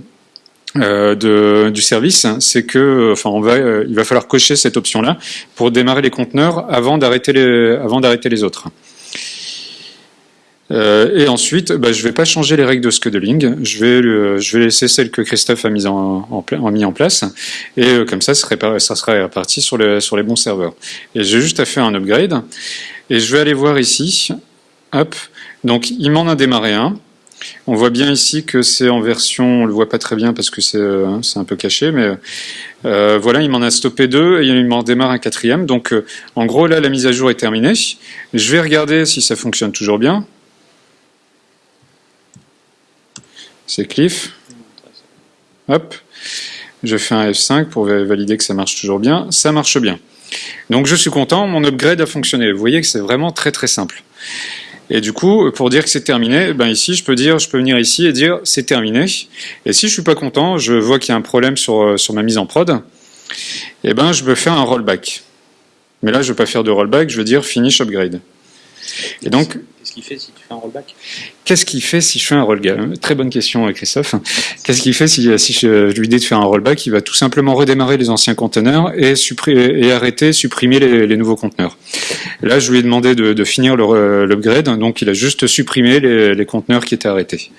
euh, de, du service, c'est que, enfin, on va, il va falloir cocher cette option-là pour démarrer les conteneurs avant d'arrêter les, avant d'arrêter les autres. Euh, et ensuite, bah, je ne vais pas changer les règles de scheduling. Je vais, laisser celles que Christophe a mis en, mis en place. Et euh, comme ça, ça sera, réparti sur, les, bons serveurs. Et j'ai juste à faire un upgrade. Et je vais aller voir ici. Hop. Donc, il m'en a démarré un. On voit bien ici que c'est en version, on le voit pas très bien parce que c'est euh, un peu caché, mais voilà, il m'en a stoppé deux et il m'en démarre un quatrième. Donc, en gros, là, la mise à jour est terminée. Je vais regarder si ça fonctionne toujours bien. C'est Cliff. Hop, je fais un F5 pour valider que ça marche toujours bien. Ça marche bien. Donc je suis content, mon upgrade a fonctionné. Vous voyez que c'est vraiment très très simple. Et du coup, pour dire que c'est terminé, ben ici, je peux dire, je peux venir ici et dire c'est terminé. Et si je suis pas content, je vois qu'il y a un problème sur, euh, ma mise en prod, et eh ben je peux faire un rollback. Mais là, je ne veux pas faire de rollback, je veux dire finish upgrade. Et donc, fait si tu fais un rollback Qu'est-ce qu'il fait si je fais un rollback Très bonne question, Christophe. Qu'est-ce qu'il fait si, si je, lui dis de faire un rollback Il va tout simplement redémarrer les anciens conteneurs et, arrêter, supprimer les, nouveaux conteneurs. Là, je lui ai demandé de, finir l'upgrade, donc il a juste supprimé les conteneurs qui étaient arrêtés.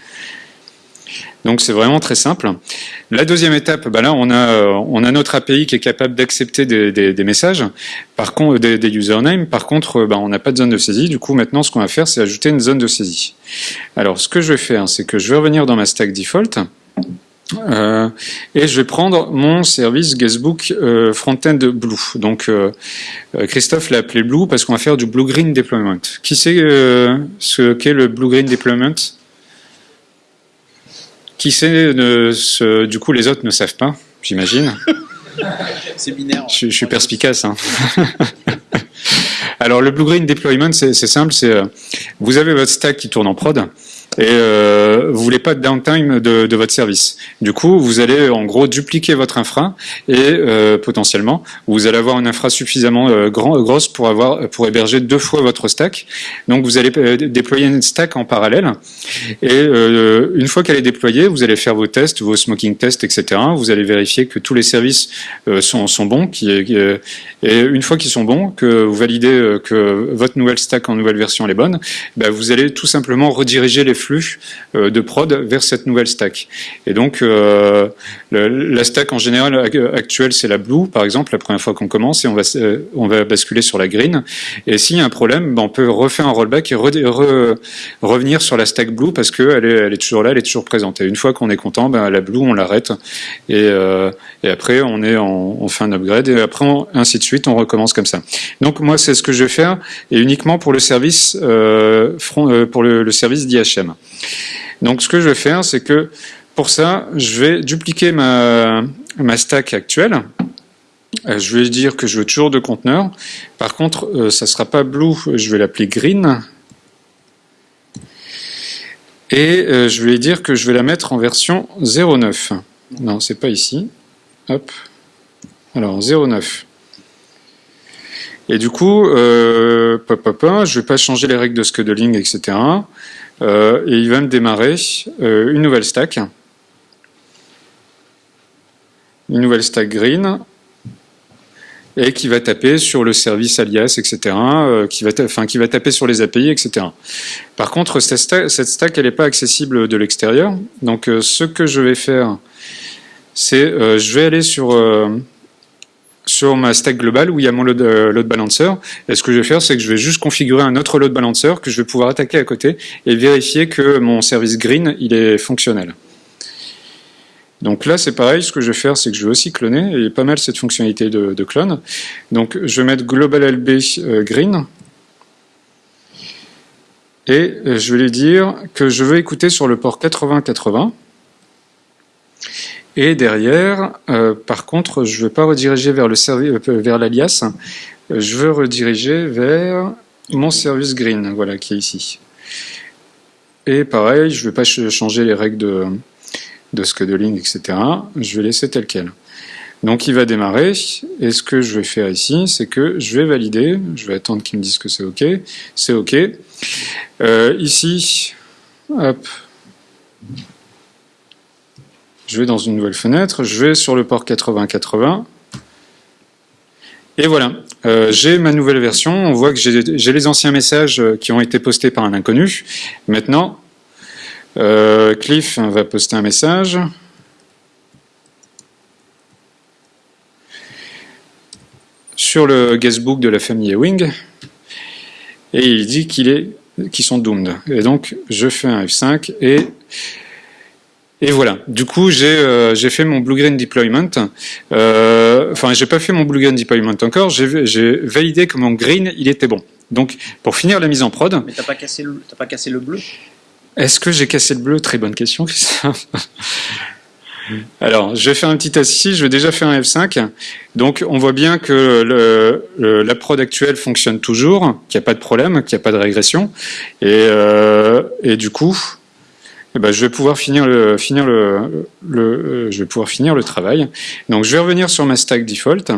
Donc c'est vraiment très simple. La deuxième étape, bah là on a euh, notre API qui est capable d'accepter des, messages, par contre des, usernames. Par contre, euh, bah, on n'a pas de zone de saisie. Du coup maintenant ce qu'on va faire c'est ajouter une zone de saisie. Alors ce que je vais faire c'est que je vais revenir dans ma stack default. Euh, et je vais prendre mon service Guestbook euh, Frontend Blue. Donc Christophe l'a appelé Blue parce qu'on va faire du Blue Green Deployment. Qui sait ce qu'est le Blue Green Deployment? Qui sait, du coup, les autres ne savent pas, j'imagine. C'est binaire. Je, suis perspicace. Hein. Alors, le Blue Green Deployment, c'est simple. C'est euh, vous avez votre stack qui tourne en prod et euh, vous voulez pas de downtime de, votre service. Du coup, vous allez en gros dupliquer votre infra et euh, potentiellement, vous allez avoir une infra suffisamment euh, grosse pour avoir pour héberger deux fois votre stack. Donc, vous allez euh, déployer une stack en parallèle et euh, une fois qu'elle est déployée, vous allez faire vos tests, vos smoking tests, etc. Vous allez vérifier que tous les services sont, bons, et une fois qu'ils sont bons, que vous validez que votre nouvelle stack en nouvelle version est bonne, ben, vous allez tout simplement rediriger les flux euh, de prod vers cette nouvelle stack. Et donc, euh, la stack en général actuelle, c'est la blue, par exemple, la première fois qu'on commence, et on va, euh, on va basculer sur la green. Et s'il y a un problème, ben, on peut refaire un rollback et revenir sur la stack blue parce qu'elle est, toujours là, elle est toujours présente. Et une fois qu'on est content, ben, la blue, on l'arrête. Et, et, après, on, est en, on fait un upgrade. Et après, ainsi de suite, on recommence comme ça. Donc, moi, c'est ce que je vais faire, et uniquement pour le service, front, pour le, le service d'IHM. Donc ce que je vais faire, c'est que pour ça, je vais dupliquer ma, ma stack actuelle. Euh, je vais dire que je veux toujours deux conteneurs. Par contre, euh, ça ne sera pas blue, je vais l'appeler green. Et euh, je vais dire que je vais la mettre en version 09. Non, c'est pas ici. Hop. Alors 0,9. Et du coup, je vais pas changer les règles de scheduling, etc. Euh, et il va me démarrer euh, une nouvelle stack. Une nouvelle stack green et qui va taper sur le service alias, etc., euh, qui, va enfin, qui va taper sur les API, etc. Par contre, cette stack, cette stack elle n'est pas accessible de l'extérieur. Donc, ce que je vais faire, c'est je vais aller sur sur ma stack globale où il y a mon load, load, balancer. Et ce que je vais faire, c'est que je vais juste configurer un autre load balancer que je vais pouvoir attaquer à côté et vérifier que mon service green, il est fonctionnel. Donc là, c'est pareil, ce que je vais faire, c'est que je vais aussi cloner, et pas mal cette fonctionnalité de, clone. Donc je vais mettre global euh, green, et euh, je vais lui dire que je veux écouter sur le port 8080, et derrière, euh, par contre, je ne vais pas rediriger vers le vers l'alias, je veux rediriger vers mon service green, voilà, qui est ici. Et pareil, je ne vais pas changer les règles de, de scheduling, etc. Je vais laisser tel quel. Donc il va démarrer, et ce que je vais faire ici, c'est que je vais valider, je vais attendre qu'il me dise que c'est OK, c'est OK. Euh, ici, hop, je vais dans une nouvelle fenêtre, je vais sur le port 8080, et voilà, euh, j'ai ma nouvelle version, on voit que j'ai les anciens messages qui ont été postés par un inconnu. Maintenant, euh, Cliff va poster un message. sur le guestbook de la famille Ewing et il dit qu'ils sont doomed. Et donc je fais un F5 et et voilà. Du coup j'ai euh, fait mon blue green deployment. Euh, enfin j'ai pas fait mon blue green deployment encore. J'ai validé que mon green il était bon. Donc pour finir la mise en prod. Mais t'as pas cassé le pas cassé le bleu? Est-ce que j'ai cassé le bleu? Très bonne question, Alors, je vais faire un petit test ici, je vais déjà faire un F5. Donc, on voit bien que le, la prod actuelle fonctionne toujours, qu'il n'y a pas de problème, qu'il n'y a pas de régression. Et, euh, et du coup, je vais pouvoir finir le, travail. Donc, je vais revenir sur ma stack default.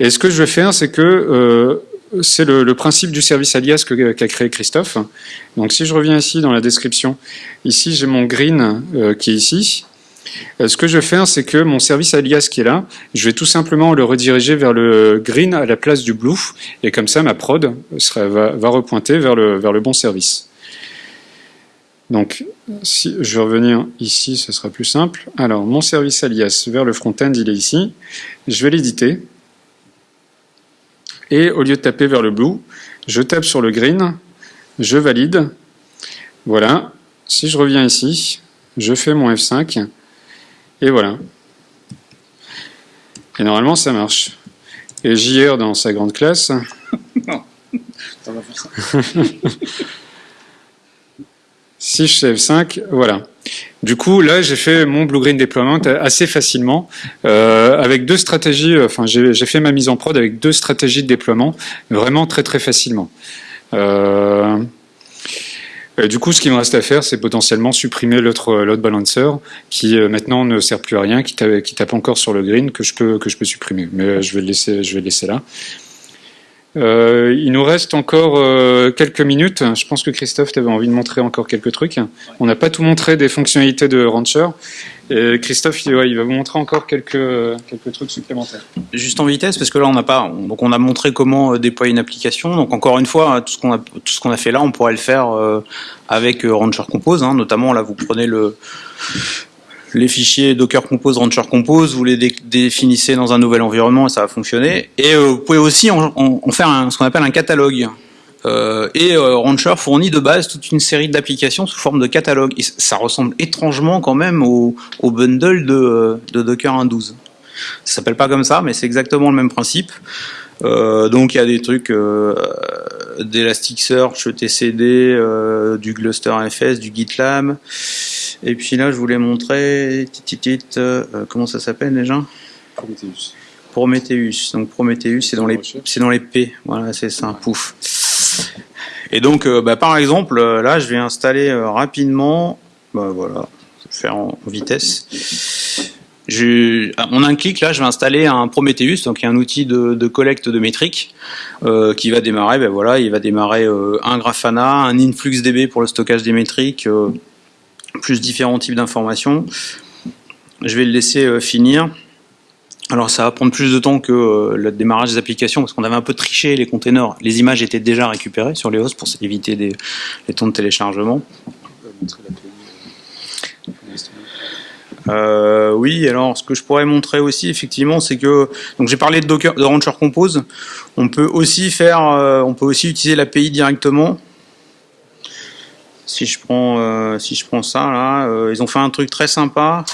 Et ce que je vais faire, c'est que euh, c'est le, principe du service alias qu'a créé Christophe. Donc si je reviens ici dans la description, ici j'ai mon green euh, qui est ici. Euh, ce que je vais faire, c'est que mon service alias qui est là, je vais tout simplement le rediriger vers le green à la place du blue, et comme ça ma prod va, repointer vers le bon service. Donc, si je vais revenir ici, ce sera plus simple. Alors, mon service alias vers le front-end, il est ici. Je vais l'éditer. Et au lieu de taper vers le blue, je tape sur le green, je valide. Voilà. Si je reviens ici, je fais mon F5. Et voilà. Et normalement, ça marche. Et JR dans sa grande classe. non, ça va faire ça. si je fais F5, voilà. Du coup, là, j'ai fait mon blue-green deployment assez facilement, euh, avec deux stratégies, euh, enfin, j'ai fait ma mise en prod avec deux stratégies de déploiement, vraiment très très facilement. Euh, du coup, ce qui me reste à faire, c'est potentiellement supprimer l'autre load balancer, qui maintenant ne sert plus à rien, qui tape, qui tape, encore sur le green, que je peux, que je peux supprimer. Mais je vais le laisser, je vais le laisser là. Euh, il nous reste encore euh, quelques minutes. Je pense que Christophe, tu avais envie de montrer encore quelques trucs. On n'a pas tout montré des fonctionnalités de Rancher. Christophe, il, va vous montrer encore quelques, quelques trucs supplémentaires. Juste en vitesse, parce que là, on n'a pas. Donc, on a montré comment euh, déployer une application. Donc, encore une fois, tout ce qu'on a, tout a fait là, on pourrait le faire avec Rancher Compose. Hein. Notamment, là, vous prenez le les fichiers Docker Compose, Rancher Compose, vous les définissez dans un nouvel environnement et ça va fonctionner. Et euh, vous pouvez aussi en, faire ce qu'on appelle un catalogue. Euh, et euh, Rancher fournit de base toute une série d'applications sous forme de catalogue. Et ça ressemble étrangement quand même au, bundle de, Docker 1.12. Ça s'appelle pas comme ça, mais c'est exactement le même principe. donc il y a des trucs d'Elasticsearch, TCD, du GlusterFS, du GitLab. Et puis là, je voulais montrer, euh, comment ça s'appelle déjà? Prometheus. Prometheus. Donc Prometheus, c'est dans les, c'est dans les P. Voilà, c'est ça. Pouf. Et donc, euh, bah, par exemple, euh, là, je vais installer rapidement. Bah voilà, je vais faire en vitesse. En un clic, là, je vais installer un Prometheus, donc un outil de, collecte de métriques euh, qui va démarrer. Ben voilà, il va démarrer euh, un Grafana, un InfluxDB pour le stockage des métriques, euh, plus différents types d'informations. Je vais le laisser finir. Alors ça va prendre plus de temps que le démarrage des applications parce qu'on avait un peu triché les containers. Les images étaient déjà récupérées sur les hosts pour éviter les temps de téléchargement. Euh, oui, alors ce que je pourrais montrer aussi effectivement, c'est que donc j'ai parlé de Docker, de Rancher Compose. On peut aussi faire, euh, on peut aussi utiliser l'API directement. Si je prends, euh, si je prends ça là, ils ont fait un truc très sympa.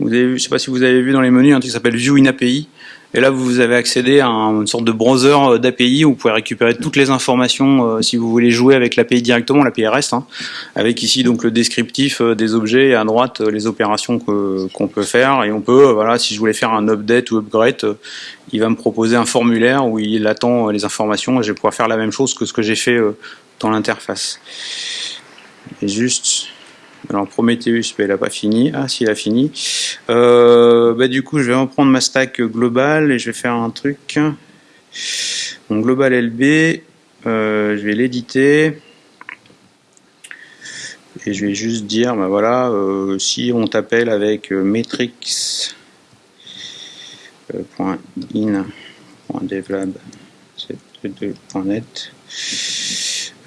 Vous avez, je sais pas si vous avez vu dans les menus un truc qui s'appelle View in API. Et là, vous avez accédé à une sorte de browser euh, d'API où vous pouvez récupérer toutes les informations euh, si vous voulez jouer avec l'API directement, l'API REST, hein, avec ici donc le descriptif euh, des objets et à droite les opérations qu'on peut faire. Et on peut, voilà, si je voulais faire un update ou upgrade, il va me proposer un formulaire où il attend les informations et je vais pouvoir faire la même chose que ce que j'ai fait dans l'interface. Juste alors Prometheus, ben, il n'a pas fini. Ah, s'il a fini. Euh, bah, du coup, je vais reprendre ma stack globale et je vais faire un truc. Mon global LB, euh, je vais l'éditer. Et je vais juste dire, ben voilà, euh, si on t'appelle avec metrics.in.devlab.net,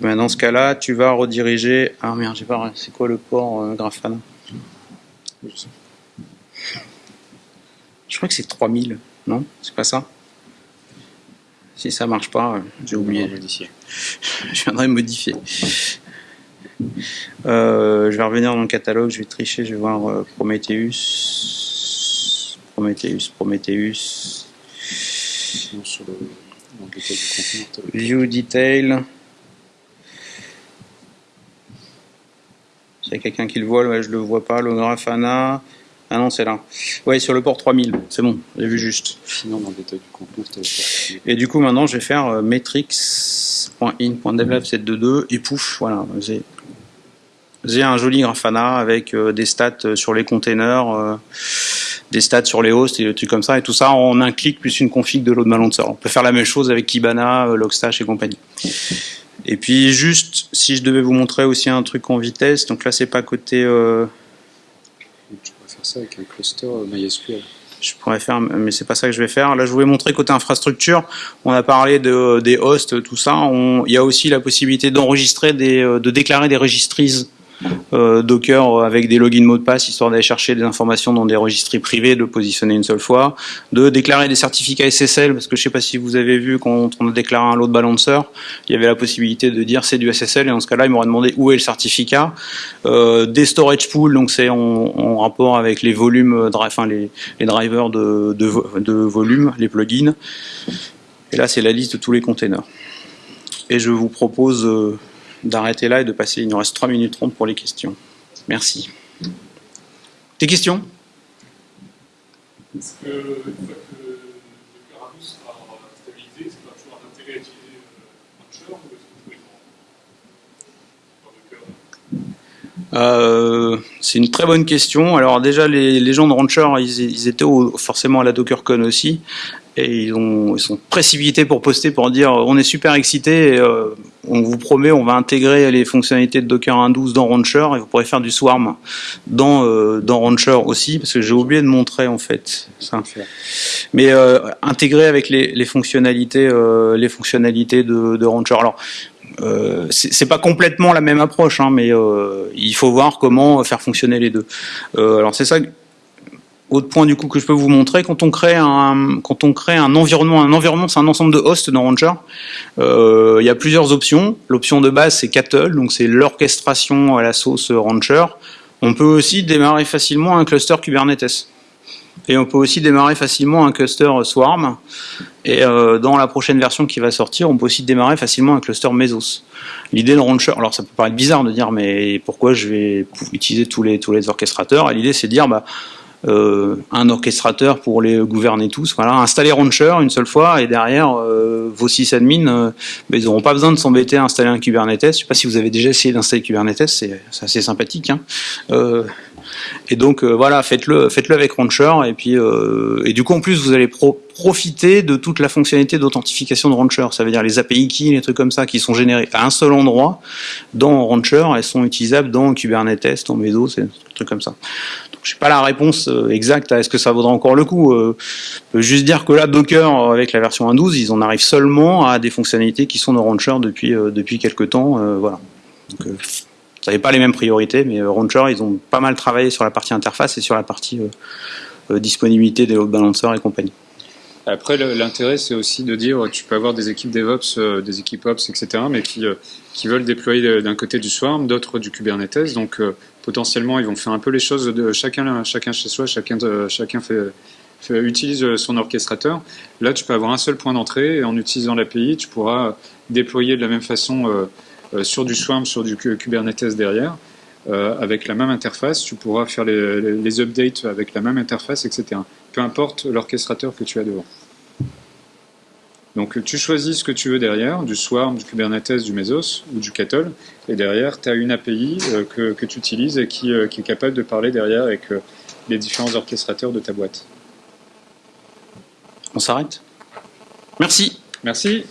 ben, dans ce cas-là, tu vas rediriger. Ah merde, j'ai pas. C'est quoi le port euh, Grafana Je crois que c'est 3000, non? C'est pas ça? Si ça marche pas, euh, j'ai oublié. je viendrai modifier. Euh, je vais revenir dans le catalogue, je vais tricher, je vais voir Prometheus. Prometheus, Prometheus. View detail. A quelqu'un qui le voit, ouais, je le vois pas, le Grafana. Ah non, c'est là. Oui, sur le port 3000, c'est bon, j'ai vu juste. Sinon, dans le détail du contenu, Et du coup, maintenant, je vais faire euh, metrics.in.develop722 et pouf, voilà, j'ai un joli Grafana avec euh, des stats euh, sur les containers, des stats sur les hosts et des trucs comme ça, et tout ça en un clic plus une config de load balancer. On peut faire la même chose avec Kibana, Logstash et compagnie. Et puis juste, si je devais vous montrer aussi un truc en vitesse, donc là c'est pas côté... Euh... Tu pourrais faire ça avec un cluster MySQL. Je pourrais faire, mais c'est pas ça que je vais faire. Là, je voulais montrer côté infrastructure. On a parlé de, des hosts, tout ça. il y a aussi la possibilité d'enregistrer, euh, de déclarer des registrises euh, Docker avec des logins mots de passe, histoire d'aller chercher des informations dans des registres privés, de positionner une seule fois, de déclarer des certificats SSL, parce que je sais pas si vous avez vu quand on a déclaré un load balancer, il y avait la possibilité de dire c'est du SSL, et dans ce cas-là, il m'aurait demandé où est le certificat. Euh, des storage pools, donc c'est en, rapport avec les volumes, enfin les, drivers de, de, volume, les plugins. Et là, c'est la liste de tous les containers. Et je vous propose euh, d'arrêter là et de passer. Il nous reste 3 minutes 30 pour les questions. Merci. Des questions? Est-ce que, une fois que le Carabus sera stabilisé, c'est pas toujours un intérêt à utiliser Launcher ou est-ce que euh, c'est une très bonne question. Alors déjà, les, gens de Rancher, ils, étaient forcément à la DockerCon aussi et ils, ont, ils sont précipités pour poster pour dire on est super excités, euh, on vous promet on va intégrer les fonctionnalités de Docker 1.12 dans Rancher et vous pourrez faire du Swarm dans, euh, dans Rancher aussi parce que j'ai oublié de montrer en fait ça. Mais euh, intégrer avec les, les fonctionnalités euh, les fonctionnalités de, de Rancher. Alors euh, c'est pas complètement la même approche, hein, mais euh, il faut voir comment faire fonctionner les deux. Euh, alors c'est ça autre point du coup que je peux vous montrer, quand on crée un, quand on crée un environnement, un environnement c'est un ensemble de hosts dans Rancher, euh, il y a plusieurs options. L'option de base c'est Cattle, donc c'est l'orchestration à la sauce Rancher. On peut aussi démarrer facilement un cluster Kubernetes. Et on peut aussi démarrer facilement un cluster Swarm. Et euh, dans la prochaine version qui va sortir, on peut aussi démarrer facilement un cluster Mesos. L'idée de Rancher, alors ça peut paraître bizarre de dire mais pourquoi je vais utiliser tous les, tous les orchestrateurs? L'idée c'est de dire bah euh, un orchestrateur pour les gouverner tous. Voilà, installer Rancher une seule fois et derrière euh, vos sysadmins, euh, ils n'auront pas besoin de s'embêter à installer un Kubernetes. Je ne sais pas si vous avez déjà essayé d'installer Kubernetes, c'est assez sympathique. Hein. Et donc voilà, faites-le, avec Rancher et puis et du coup en plus vous allez profiter de toute la fonctionnalité d'authentification de Rancher. Ça veut dire les API keys, les trucs comme ça qui sont générés à un seul endroit dans Rancher, elles sont utilisables dans Kubernetes, dans Mesos, c'est trucs comme ça. Je n'ai pas la réponse euh, exacte à est-ce que ça vaudra encore le coup. Euh, je peux juste dire que là, Docker, avec la version 1.12, ils en arrivent seulement à des fonctionnalités qui sont dans Rancher depuis, euh, depuis quelques temps. voilà. Donc, n'avez pas les mêmes priorités, mais Rancher, ils ont pas mal travaillé sur la partie interface et sur la partie disponibilité des load balancers et compagnie. Après, l'intérêt, c'est aussi de dire, tu peux avoir des équipes DevOps, des équipes Ops, etc., mais qui, qui veulent déployer d'un côté du Swarm, d'autres du Kubernetes. Donc, potentiellement, ils vont faire un peu les choses de chacun, chacun chez soi, chacun, chacun fait, utilise son orchestrateur. Là, tu peux avoir un seul point d'entrée et en utilisant l'API, tu pourras déployer de la même façon euh, euh, sur du Swarm, sur du Kubernetes derrière. Euh, avec la même interface, tu pourras faire les, updates avec la même interface, etc. Peu importe l'orchestrateur que tu as devant. Donc tu choisis ce que tu veux derrière, du Swarm, du Kubernetes, du Mesos ou du Cattle, et derrière tu as une API euh, que, tu utilises et qui, euh, est capable de parler derrière avec euh, les différents orchestrateurs de ta boîte. On s'arrête? Merci. Merci.